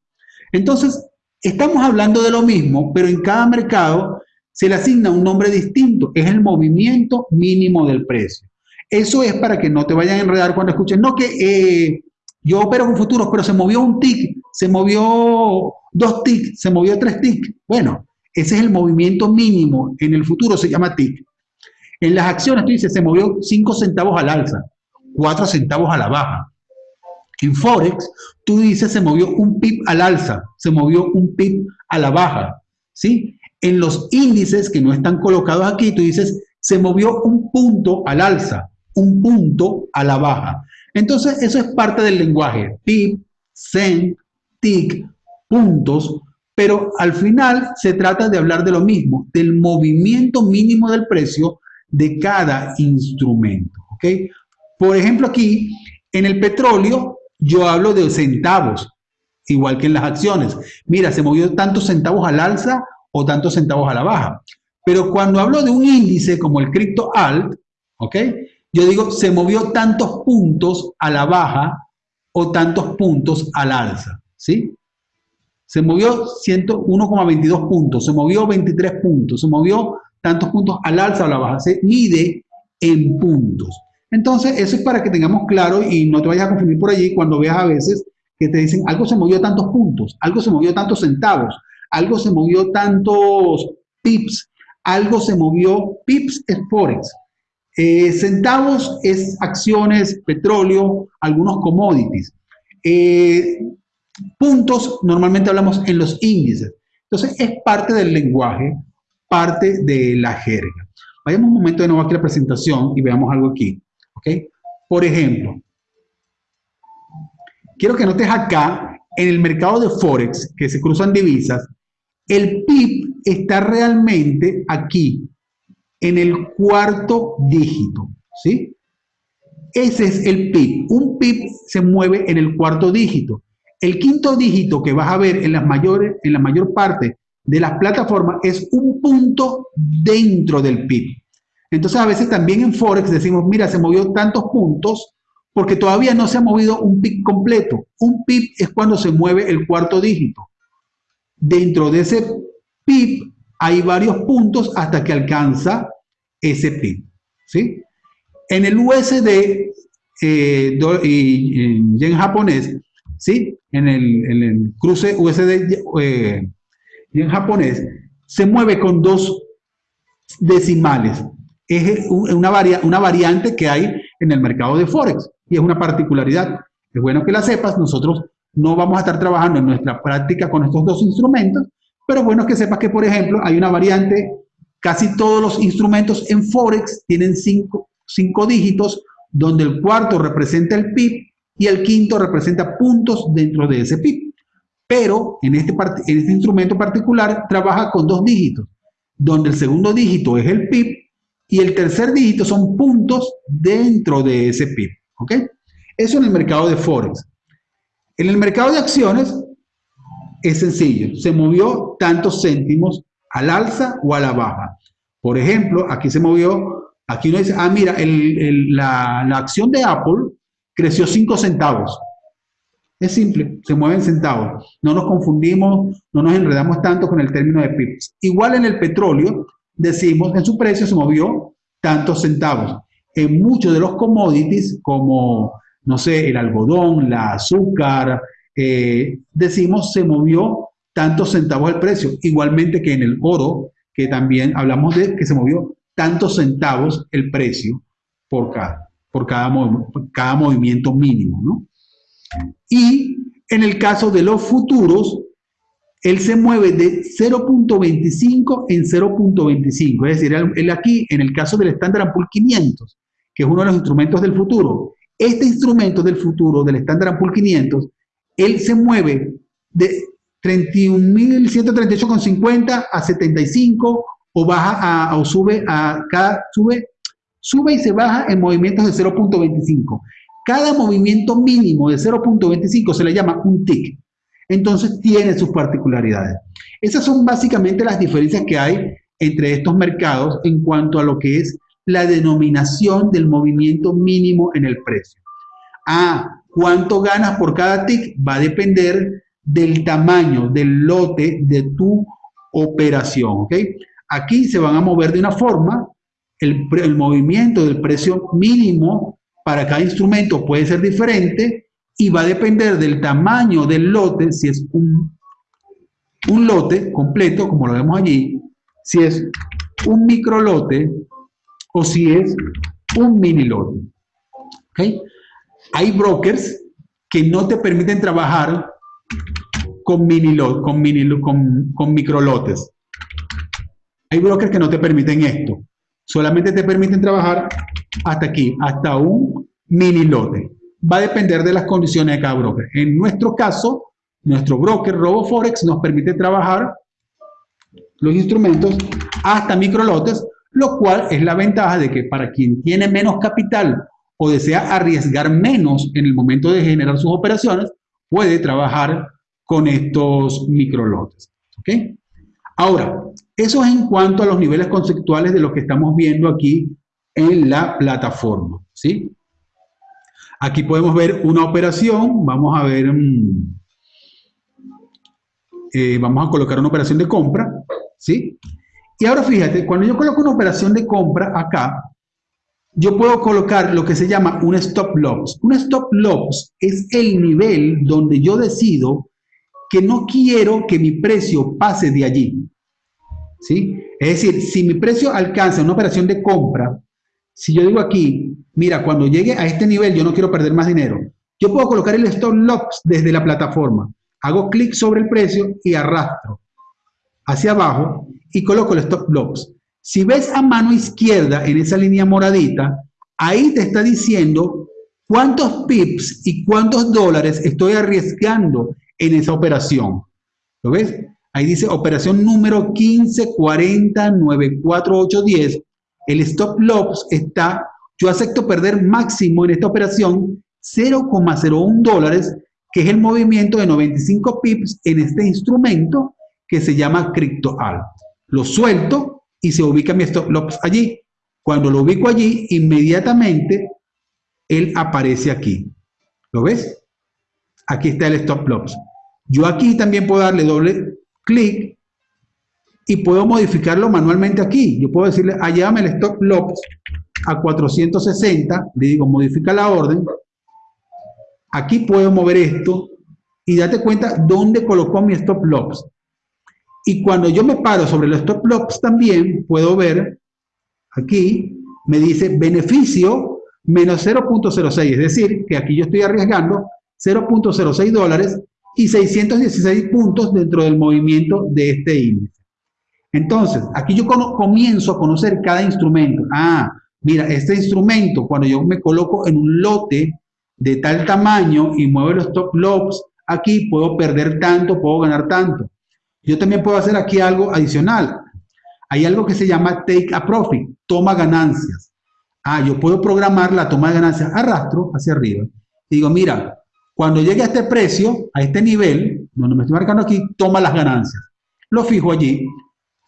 Entonces, estamos hablando de lo mismo, pero en cada mercado se le asigna un nombre distinto. Es el movimiento mínimo del precio. Eso es para que no te vayan a enredar cuando escuchen, no que eh, yo opero con futuros, pero se movió un TIC, se movió dos TIC, se movió tres TIC. Bueno, ese es el movimiento mínimo. En el futuro se llama TIC. En las acciones tú dices, se movió 5 centavos al alza. 4 centavos a la baja. En Forex, tú dices se movió un pip al alza, se movió un pip a la baja. ¿sí? En los índices que no están colocados aquí, tú dices se movió un punto al alza, un punto a la baja. Entonces, eso es parte del lenguaje. Pip, cent, tic, puntos, pero al final se trata de hablar de lo mismo, del movimiento mínimo del precio de cada instrumento. Por ejemplo, aquí en el petróleo yo hablo de centavos, igual que en las acciones. Mira, se movió tantos centavos al alza o tantos centavos a la baja. Pero cuando hablo de un índice como el Crypto Alt. Yo digo, se movió tantos puntos a la baja o tantos puntos al alza, ¿sí? Se movió 101,22 puntos, se movió 23 puntos, se movió tantos puntos al alza o a la baja. Se mide en puntos. Entonces, eso es para que tengamos claro y no te vayas a confundir por allí cuando veas a veces que te dicen algo se movió tantos puntos, algo se movió tantos centavos, algo se movió tantos pips, algo se movió, pips es forex, eh, centavos es acciones, petróleo, algunos commodities. Eh, puntos normalmente hablamos en los índices. Entonces es parte del lenguaje, parte de la jerga. Vayamos un momento de nuevo aquí a la presentación y veamos algo aquí. Por ejemplo, quiero que notes acá, en el mercado de Forex, que se cruzan divisas, el PIB está realmente aquí, en el cuarto dígito, ¿sí? Ese es el PIB. Un PIB se mueve en el cuarto dígito. El quinto dígito que vas a ver en, las mayores, en la mayor parte de las plataformas es un punto dentro del PIB. Entonces a veces también en Forex decimos, mira, se movió tantos puntos porque todavía no se ha movido un PIB completo. Un PIB es cuando se mueve el cuarto dígito. Dentro de ese PIB hay varios puntos hasta que alcanza ese PIB. ¿sí? En el USD eh, y en japonés, ¿sí? en, el, cruce USD eh, y en japonés, se mueve con dos decimales es una, una variante que hay en el mercado de Forex. Y es una particularidad. Es bueno que la sepas, nosotros no vamos a estar trabajando en nuestra práctica con estos dos instrumentos, pero bueno que sepas que, por ejemplo, hay una variante, casi todos los instrumentos en Forex tienen cinco, cinco dígitos, donde el cuarto representa el PIB y el quinto representa puntos dentro de ese PIB. Pero en este, en este instrumento particular trabaja con dos dígitos, donde el segundo dígito es el PIB y el tercer dígito son puntos dentro de ese PIB. ¿Ok? Eso en el mercado de Forex. En el mercado de acciones es sencillo, se movió tantos céntimos al alza o a la baja. Por ejemplo, aquí se movió, aquí uno dice, ah, mira, la, la, acción de Apple creció 5 centavos. Es simple, se mueven centavos. No nos confundimos, no nos enredamos tanto con el término de pips. Igual en el petróleo, decimos, en su precio se movió tantos centavos. En muchos de los commodities, como no sé, el algodón, la azúcar, eh, decimos se movió tantos centavos el precio, igualmente que en el oro, que también hablamos de que se movió tantos centavos el precio por cada, por cada, cada movimiento mínimo, ¿no? Y en el caso de los futuros, él se mueve de 0.25 en 0.25, es decir, él aquí, en el caso del Standard Poor's 500, que es uno de los instrumentos del futuro, este instrumento del futuro, del Standard Poor's 500, él se mueve de 31.138,50 a 75 o baja o sube a cada, sube, sube y se baja en movimientos de 0.25. Cada movimiento mínimo de 0.25 se le llama un tick. Entonces tiene sus particularidades. Esas son básicamente las diferencias que hay entre estos mercados en cuanto a lo que es la denominación del movimiento mínimo en el precio. Ah, ¿cuánto ganas por cada tick? Va a depender del tamaño del lote de tu operación. Aquí se van a mover de una forma, el, el movimiento del precio mínimo para cada instrumento puede ser diferente y va a depender del tamaño del lote, si es un, un lote completo, como lo vemos allí, si es un micro lote, o si es un mini lote. ¿Okay? Hay brokers que no te permiten trabajar con mini lot, con, mini, con, con micro lotes. Hay brokers que no te permiten esto. Solamente te permiten trabajar hasta aquí, hasta un mini lote. Va a depender de las condiciones de cada broker. En nuestro caso, nuestro broker RoboForex nos permite trabajar los instrumentos hasta micro lotes lo cual es la ventaja de que para quien tiene menos capital o desea arriesgar menos en el momento de generar sus operaciones, puede trabajar con estos microlotes. ¿ok? Ahora, eso es en cuanto a los niveles conceptuales de lo que estamos viendo aquí en la plataforma. ¿sí? Aquí podemos ver una operación, vamos a ver, mm, eh, vamos a colocar una operación de compra, ¿sí? Y ahora fíjate, cuando yo coloco una operación de compra acá, yo puedo colocar lo que se llama un stop loss. Un stop loss es el nivel donde yo decido que no quiero que mi precio pase de allí. ¿Sí? Es decir, si mi precio alcanza una operación de compra, si yo digo aquí, mira, cuando llegue a este nivel yo no quiero perder más dinero, yo puedo colocar el stop loss desde la plataforma. Hago clic sobre el precio y arrastro hacia abajo y coloco el stop loss. Si ves a mano izquierda en esa línea moradita, ahí te está diciendo cuántos pips y cuántos dólares estoy arriesgando en esa operación. ¿Lo ves? Ahí dice operación número 1540948010. El stop loss está, yo acepto perder máximo en esta operación 0,01 dólares, que es el movimiento de 95 pips en este instrumento que se llama CryptoAl lo suelto y se ubica mi stop loss allí. Cuando lo ubico allí, inmediatamente él aparece aquí. ¿Lo ves? Aquí está el stop loss. Yo aquí también puedo darle doble clic y puedo modificarlo manualmente aquí. Yo puedo decirle, allá el stop loss a 460, le digo modifica la orden. Aquí puedo mover esto y date cuenta dónde colocó mi stop loss. Y cuando yo me paro sobre los stop loss también puedo ver, aquí me dice beneficio menos 0.06, es decir, que aquí yo estoy arriesgando 0.06 dólares y 616 puntos dentro del movimiento de este índice. Entonces, aquí yo comienzo a conocer cada instrumento. Ah, mira, este instrumento, cuando yo me coloco en un lote de tal tamaño y muevo los stop loss, aquí puedo perder tanto, puedo ganar tanto. Yo también puedo hacer aquí algo adicional. Hay algo que se llama take a profit, toma ganancias. Ah, yo puedo programar la toma de ganancias, arrastro hacia arriba. digo, mira, cuando llegue a este precio, a este nivel, donde me estoy marcando aquí, toma las ganancias. Lo fijo allí.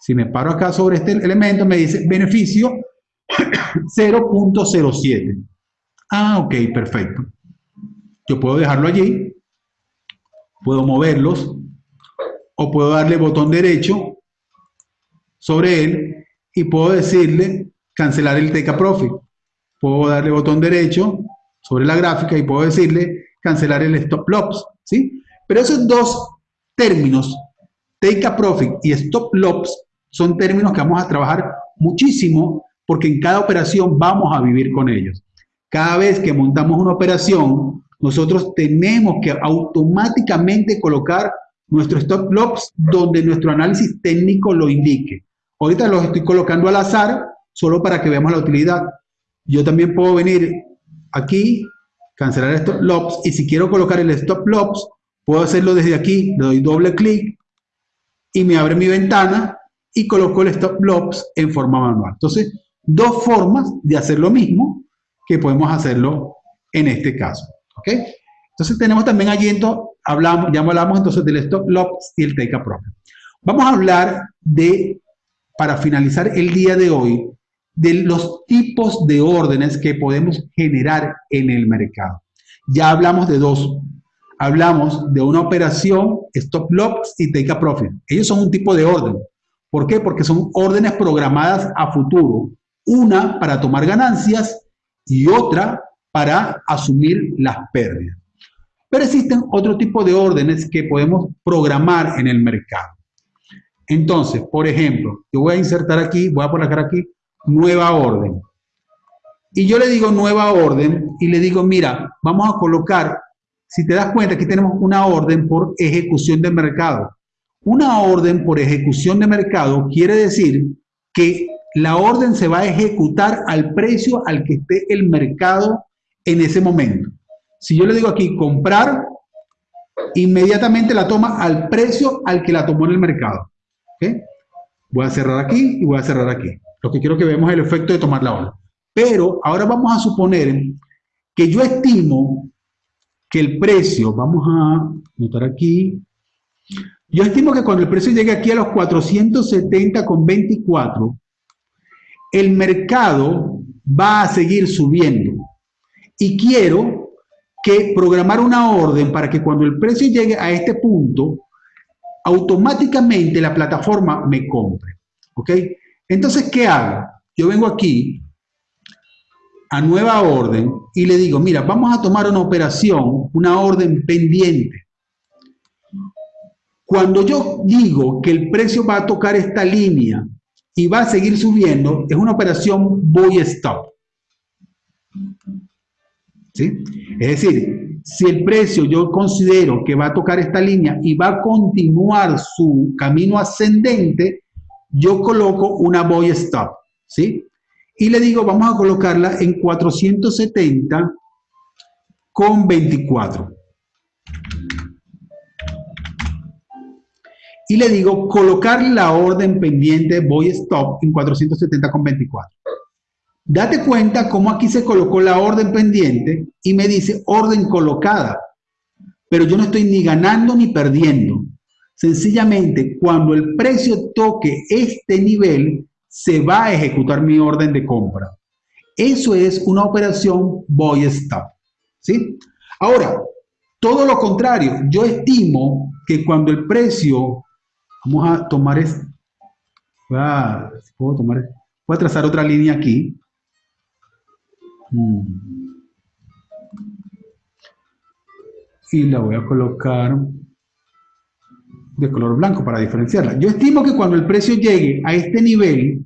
Si me paro acá sobre este elemento, me dice beneficio <coughs> 0.07. Ah, ok, perfecto. Yo puedo dejarlo allí, puedo moverlos, o puedo darle botón derecho sobre él y puedo decirle cancelar el take a profit. Puedo darle botón derecho sobre la gráfica y puedo decirle cancelar el stop loss, ¿sí? Pero esos dos términos, take a profit y stop loss, son términos que vamos a trabajar muchísimo porque en cada operación vamos a vivir con ellos. Cada vez que montamos una operación, nosotros tenemos que automáticamente colocar nuestro stop loss donde nuestro análisis técnico lo indique. Ahorita los estoy colocando al azar solo para que veamos la utilidad. Yo también puedo venir aquí cancelar el stop loss y si quiero colocar el stop loss, puedo hacerlo desde aquí, le doy doble clic y me abre mi ventana y coloco el stop loss en forma manual. Entonces, dos formas de hacer lo mismo que podemos hacerlo en este caso. ¿ok? Entonces tenemos también allí, hablamos, ya hablamos entonces del stop loss y el take a profit. Vamos a hablar de, para finalizar el día de hoy, de los tipos de órdenes que podemos generar en el mercado. Ya hablamos de dos. Hablamos de una operación stop loss y take a profit. Ellos son un tipo de orden. ¿Por qué? Porque son órdenes programadas a futuro. Una para tomar ganancias y otra para asumir las pérdidas. Pero existen otro tipo de órdenes que podemos programar en el mercado. Entonces, por ejemplo, yo voy a insertar aquí, voy a poner aquí nueva orden. Y yo le digo nueva orden y le digo, mira, vamos a colocar, si te das cuenta, aquí tenemos una orden por ejecución de mercado. Una orden por ejecución de mercado quiere decir que la orden se va a ejecutar al precio al que esté el mercado en ese momento. Si yo le digo aquí comprar, inmediatamente la toma al precio al que la tomó en el mercado. Voy a cerrar aquí y voy a cerrar aquí. Lo que quiero que veamos es el efecto de tomar la ola. Pero ahora vamos a suponer que yo estimo que el precio, vamos a notar aquí, yo estimo que cuando el precio llegue aquí a los 470,24, el mercado va a seguir subiendo. Y quiero que programar una orden para que cuando el precio llegue a este punto, automáticamente la plataforma me compre. ¿Ok? Entonces, ¿qué hago? Yo vengo aquí a nueva orden y le digo, mira, vamos a tomar una operación, una orden pendiente. Cuando yo digo que el precio va a tocar esta línea y va a seguir subiendo, es una operación buy stop. ¿Sí? Es decir, si el precio yo considero que va a tocar esta línea y va a continuar su camino ascendente, yo coloco una buy stop, ¿sí? Y le digo, vamos a colocarla en 470 con 24. Y le digo, colocar la orden pendiente buy stop en 470 con 24. Date cuenta cómo aquí se colocó la orden pendiente y me dice orden colocada. Pero yo no estoy ni ganando ni perdiendo. Sencillamente, cuando el precio toque este nivel, se va a ejecutar mi orden de compra. Eso es una operación buy stop. ¿sí? Ahora, todo lo contrario, yo estimo que cuando el precio, vamos a tomar esto, voy a, tomar, voy a trazar otra línea aquí. Mm. Y la voy a colocar de color blanco para diferenciarla. Yo estimo que cuando el precio llegue a este nivel,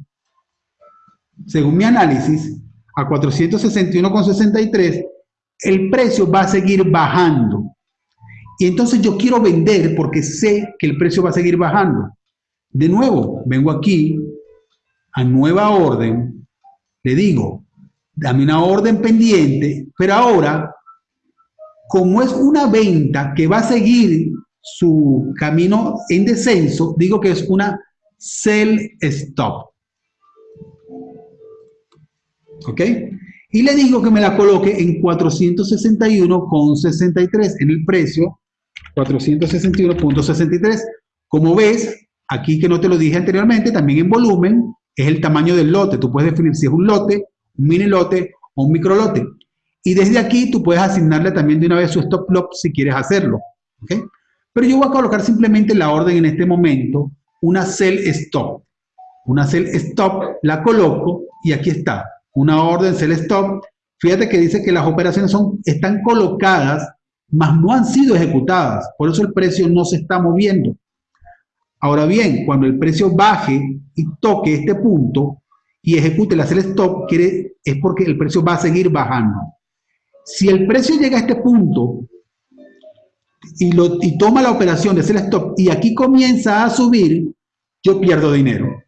según mi análisis, a 461,63, el precio va a seguir bajando. Y entonces yo quiero vender porque sé que el precio va a seguir bajando. De nuevo, vengo aquí a nueva orden, le digo, dame una orden pendiente, pero ahora, como es una venta que va a seguir su camino en descenso, digo que es una sell stop. ¿Ok? Y le digo que me la coloque en 461,63 en el precio 461.63. Como ves, aquí que no te lo dije anteriormente, también en volumen es el tamaño del lote. Tú puedes definir si es un lote, un mini lote o un micro lote. Y desde aquí tú puedes asignarle también de una vez su stop loss si quieres hacerlo. ¿okay? Pero yo voy a colocar simplemente la orden en este momento, una sell stop. Una sell stop, la coloco y aquí está, una orden sell stop. Fíjate que dice que las operaciones son, están colocadas, mas no han sido ejecutadas. Por eso el precio no se está moviendo. Ahora bien, cuando el precio baje y toque este punto y ejecute la sell stop, es porque el precio va a seguir bajando. Si el precio llega a este punto y, lo, y toma la operación de sell stop y aquí comienza a subir, yo pierdo dinero.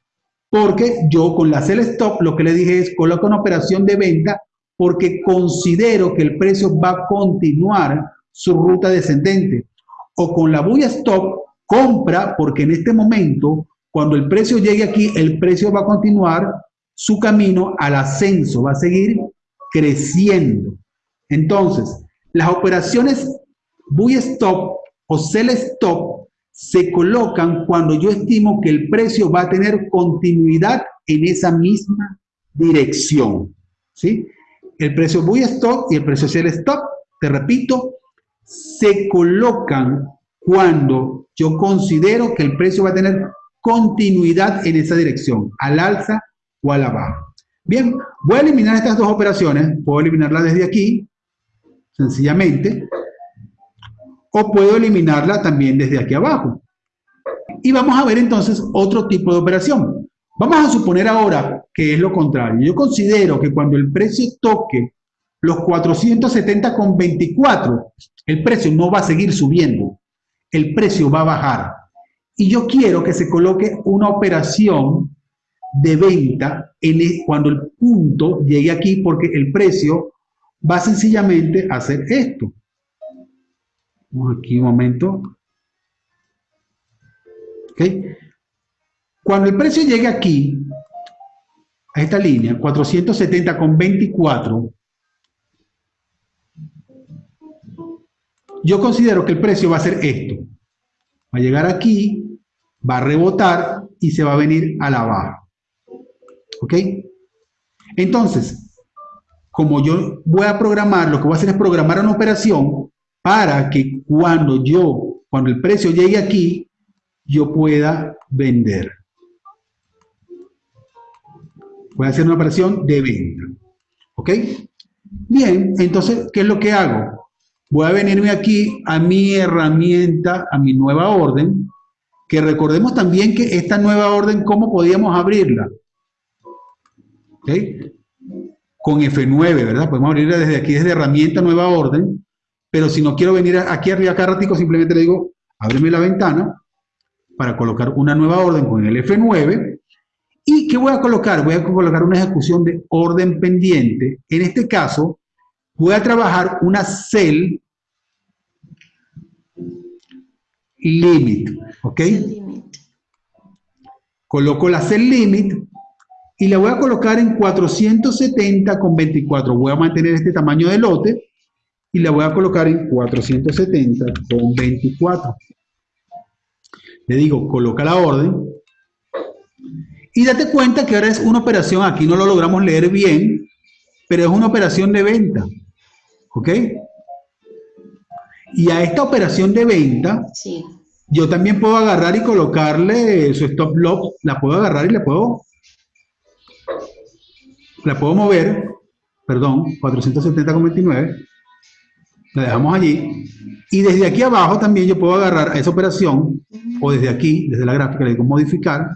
Porque yo con la sell stop lo que le dije es coloco una operación de venta porque considero que el precio va a continuar su ruta descendente. O con la buy stop compra porque en este momento, cuando el precio llegue aquí, el precio va a continuar su camino al ascenso, va a seguir creciendo. Entonces, las operaciones buy stop o sell stop se colocan cuando yo estimo que el precio va a tener continuidad en esa misma dirección. ¿sí? El precio buy stop y el precio sell stop, te repito, se colocan cuando yo considero que el precio va a tener continuidad en esa dirección, al alza o a la baja. Bien, voy a eliminar estas dos operaciones, puedo eliminarla desde aquí, sencillamente, o puedo eliminarla también desde aquí abajo. Y vamos a ver entonces otro tipo de operación. Vamos a suponer ahora que es lo contrario. Yo considero que cuando el precio toque los 470,24, el precio no va a seguir subiendo el precio va a bajar. Y yo quiero que se coloque una operación de venta en e, cuando el punto llegue aquí porque el precio va sencillamente a hacer esto. Vamos aquí un momento. Cuando el precio llegue aquí, a esta línea, 470,24, yo considero que el precio va a ser esto. Va a llegar aquí, va a rebotar y se va a venir a la baja. ¿Ok? Entonces, como yo voy a programar, lo que voy a hacer es programar una operación para que cuando yo, cuando el precio llegue aquí, yo pueda vender. Voy a hacer una operación de venta. ¿Ok? Bien, entonces, ¿qué es lo que hago? Voy a venirme aquí a mi herramienta, a mi nueva orden, que recordemos también que esta nueva orden, ¿cómo podíamos abrirla? Con F9, ¿verdad? Podemos abrirla desde aquí, desde herramienta, nueva orden, pero si no quiero venir aquí arriba acá ratico, simplemente le digo, ábreme la ventana para colocar una nueva orden con el F9. ¿Y qué voy a colocar? Voy a colocar una ejecución de orden pendiente. En este caso, voy a trabajar una cell limit, ¿ok? Coloco la cell limit y la voy a colocar en 470 con 24. Voy a mantener este tamaño de lote y la voy a colocar en 470 con 24. Le digo, coloca la orden. Y date cuenta que ahora es una operación, aquí no lo logramos leer bien, pero es una operación de venta. ¿Ok? Y a esta operación de venta, yo también puedo agarrar y colocarle su stop loss, la puedo agarrar y le puedo, la puedo mover, perdón, 470,29, la dejamos allí. Y desde aquí abajo también yo puedo agarrar a esa operación, o desde aquí, desde la gráfica, le digo modificar,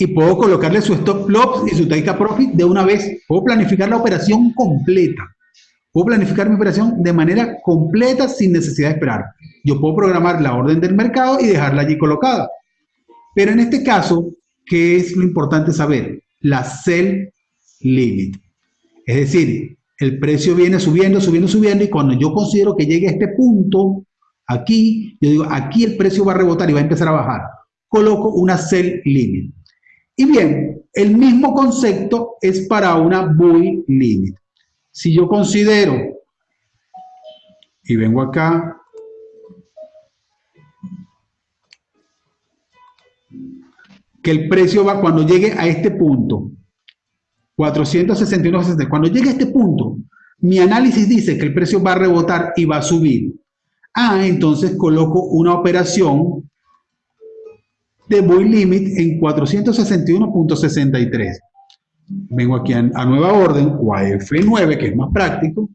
y puedo colocarle su stop loss y su take profit de una vez. Puedo planificar la operación completa. Puedo planificar mi operación de manera completa sin necesidad de esperar. Yo puedo programar la orden del mercado y dejarla allí colocada. Pero en este caso, ¿qué es lo importante saber? La sell limit. Es decir, el precio viene subiendo, subiendo, subiendo y cuando yo considero que llegue a este punto, aquí, yo digo, aquí el precio va a rebotar y va a empezar a bajar. Coloco una sell limit. Y bien, el mismo concepto es para una buy limit. Si yo considero, y vengo acá, que el precio va cuando llegue a este punto, 461.60, cuando llegue a este punto, mi análisis dice que el precio va a rebotar y va a subir. Ah, entonces coloco una operación de buy limit en 461.63. Vengo aquí a, nueva orden o a F9, que es más práctico.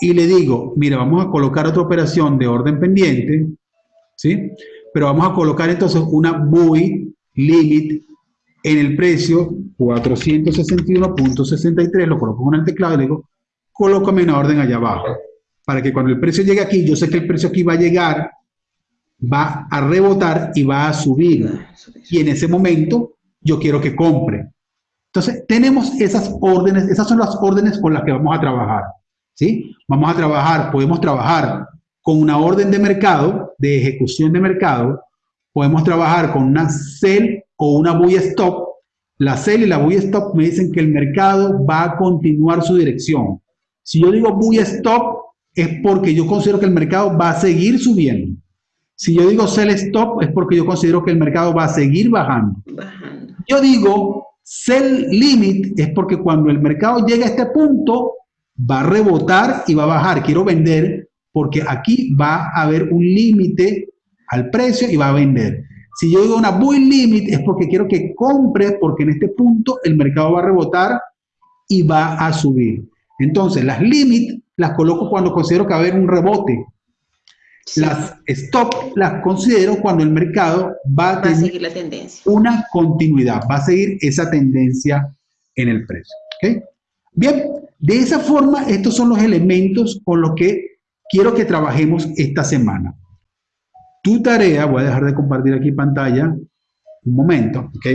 Y le digo, mira, vamos a colocar otra operación de orden pendiente, ¿sí? Pero vamos a colocar entonces una buy limit en el precio 461.63, lo coloco en el teclado y le digo, colócame una orden allá abajo. Para que cuando el precio llegue aquí, yo sé que el precio aquí va a llegar va a rebotar y va a subir. Y en ese momento yo quiero que compre. Entonces, tenemos esas órdenes, esas son las órdenes con las que vamos a trabajar. ¿sí? Vamos a trabajar, podemos trabajar con una orden de mercado, de ejecución de mercado, podemos trabajar con una sell o una buy stop. La sell y la buy stop me dicen que el mercado va a continuar su dirección. Si yo digo buy stop, es porque yo considero que el mercado va a seguir subiendo. Si yo digo sell stop es porque yo considero que el mercado va a seguir bajando. Yo digo sell limit es porque cuando el mercado llega a este punto va a rebotar y va a bajar. Quiero vender porque aquí va a haber un límite al precio y va a vender. Si yo digo una buy limit es porque quiero que compre porque en este punto el mercado va a rebotar y va a subir. Entonces las limit las coloco cuando considero que va a haber un rebote las stop las considero cuando el mercado va a, tener seguir la tendencia. una continuidad, va a seguir esa tendencia en el precio. Bien, de esa forma, estos son los elementos con los que quiero que trabajemos esta semana. Tu tarea, voy a dejar de compartir aquí pantalla un momento, ¿ok?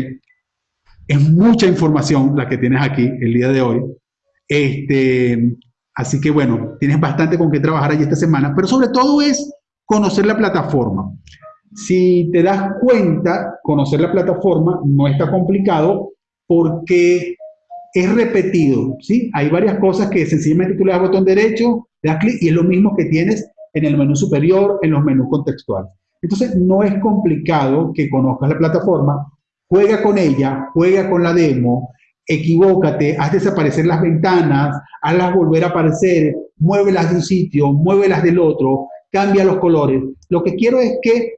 Es mucha información la que tienes aquí el día de hoy. Este, así que bueno, tienes bastante con qué trabajar allí esta semana, pero sobre todo es conocer la plataforma. Si te das cuenta, conocer la plataforma no está complicado porque es repetido, ¿sí? Hay varias cosas que sencillamente tú le das botón derecho, le das clic y es lo mismo que tienes en el menú superior, en los menús contextuales. Entonces, no es complicado que conozcas la plataforma, juega con ella, juega con la demo, equivócate, haz desaparecer las ventanas, hazlas volver a aparecer, muévelas de un sitio, muévelas del otro, cambia los colores. Lo que quiero es que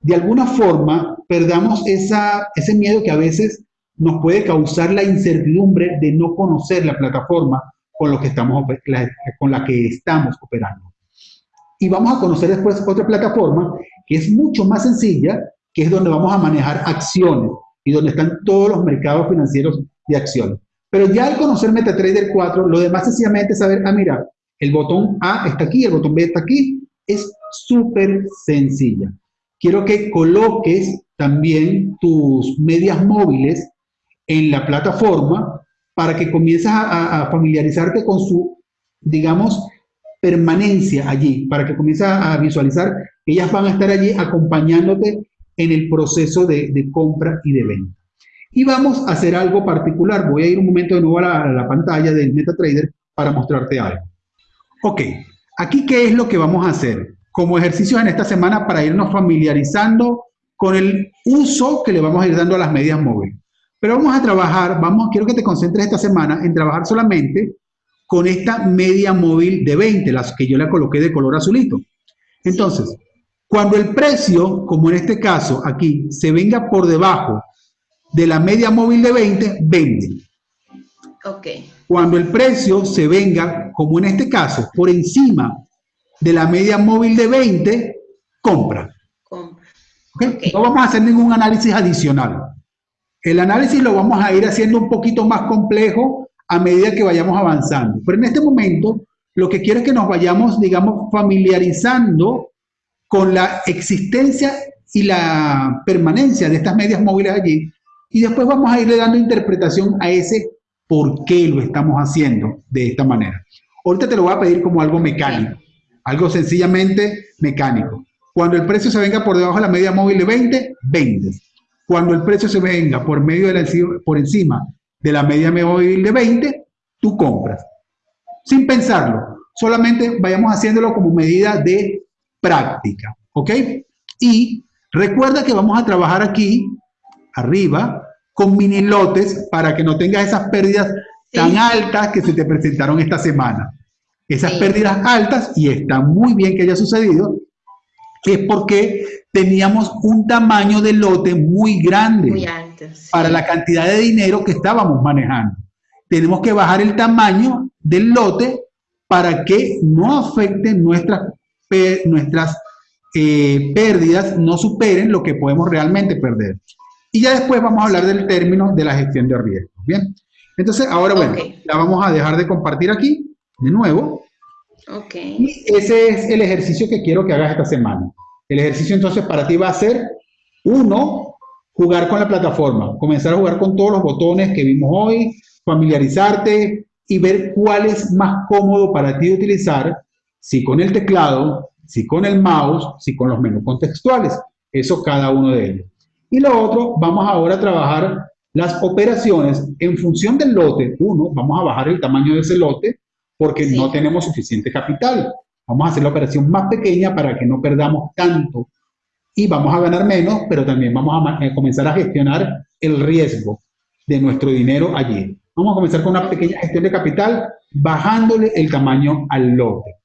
de alguna forma perdamos ese miedo que a veces nos puede causar la incertidumbre de no conocer la plataforma con, estamos, con la que estamos operando. Y vamos a conocer después otra plataforma que es mucho más sencilla, que es donde vamos a manejar acciones y donde están todos los mercados financieros de acciones. Pero ya al conocer MetaTrader 4, lo demás sencillamente es saber, ah, mira, el botón A está aquí, el botón B está aquí, es súper sencilla. Quiero que coloques también tus medias móviles en la plataforma para que comiences a, familiarizarte con su, digamos, permanencia allí, para que comiences a, visualizar que ellas van a estar allí acompañándote en el proceso de, compra y de venta. Y vamos a hacer algo particular. Voy a ir un momento de nuevo a la, a la pantalla del MetaTrader para mostrarte algo. Ok, Aquí, ¿qué es lo que vamos a hacer? Como ejercicios en esta semana para irnos familiarizando con el uso que le vamos a ir dando a las medias móviles. Pero vamos a trabajar, vamos, quiero que te concentres esta semana en trabajar solamente con esta media móvil de 20, las que yo le coloqué de color azulito. Entonces, cuando el precio, como en este caso aquí, se venga por debajo de la media móvil de 20, vende. Ok. Cuando el precio se venga, como en este caso, por encima de la media móvil de 20, compra. No vamos a hacer ningún análisis adicional. El análisis lo vamos a ir haciendo un poquito más complejo a medida que vayamos avanzando. Pero en este momento, lo que quiero es que nos vayamos, digamos, familiarizando con la existencia y la permanencia de estas medias móviles allí. Y después vamos a irle dando interpretación a ese por qué lo estamos haciendo de esta manera. Ahorita te lo voy a pedir como algo mecánico, algo sencillamente mecánico. Cuando el precio se venga por debajo de la media móvil de 20, vendes. Cuando el precio se venga por, por encima de la media móvil de 20, tú compras. Sin pensarlo, solamente vayamos haciéndolo como medida de práctica, ¿ok? Y recuerda que vamos a trabajar aquí, arriba, con mini lotes para que no tengas esas pérdidas tan altas que se te presentaron esta semana. Esas pérdidas altas, y está muy bien que haya sucedido, es porque teníamos un tamaño de lote muy grande muy alto, para la cantidad de dinero que estábamos manejando. Tenemos que bajar el tamaño del lote para que no afecten nuestras, nuestras eh, pérdidas, no superen lo que podemos realmente perder. Y ya después vamos a hablar del término de la gestión de riesgos. Bien, entonces ahora bueno, la vamos a dejar de compartir aquí, de nuevo. Ok. Y ese es el ejercicio que quiero que hagas esta semana. El ejercicio entonces para ti va a ser, uno, jugar con la plataforma, comenzar a jugar con todos los botones que vimos hoy, familiarizarte y ver cuál es más cómodo para ti utilizar, si con el teclado, si con el mouse, si con los menús contextuales. Eso cada uno de ellos. Y lo otro, vamos ahora a trabajar las operaciones en función del lote. Uno, vamos a bajar el tamaño de ese lote porque no tenemos suficiente capital. Vamos a hacer la operación más pequeña para que no perdamos tanto y vamos a ganar menos, pero también vamos a, comenzar a gestionar el riesgo de nuestro dinero allí. Vamos a comenzar con una pequeña gestión de capital, bajándole el tamaño al lote.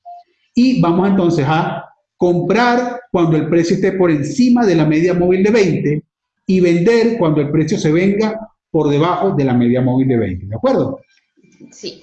Y vamos entonces a comprar cuando el precio esté por encima de la media móvil de 20 y vender cuando el precio se venga por debajo de la media móvil de 20, ¿de acuerdo? Sí.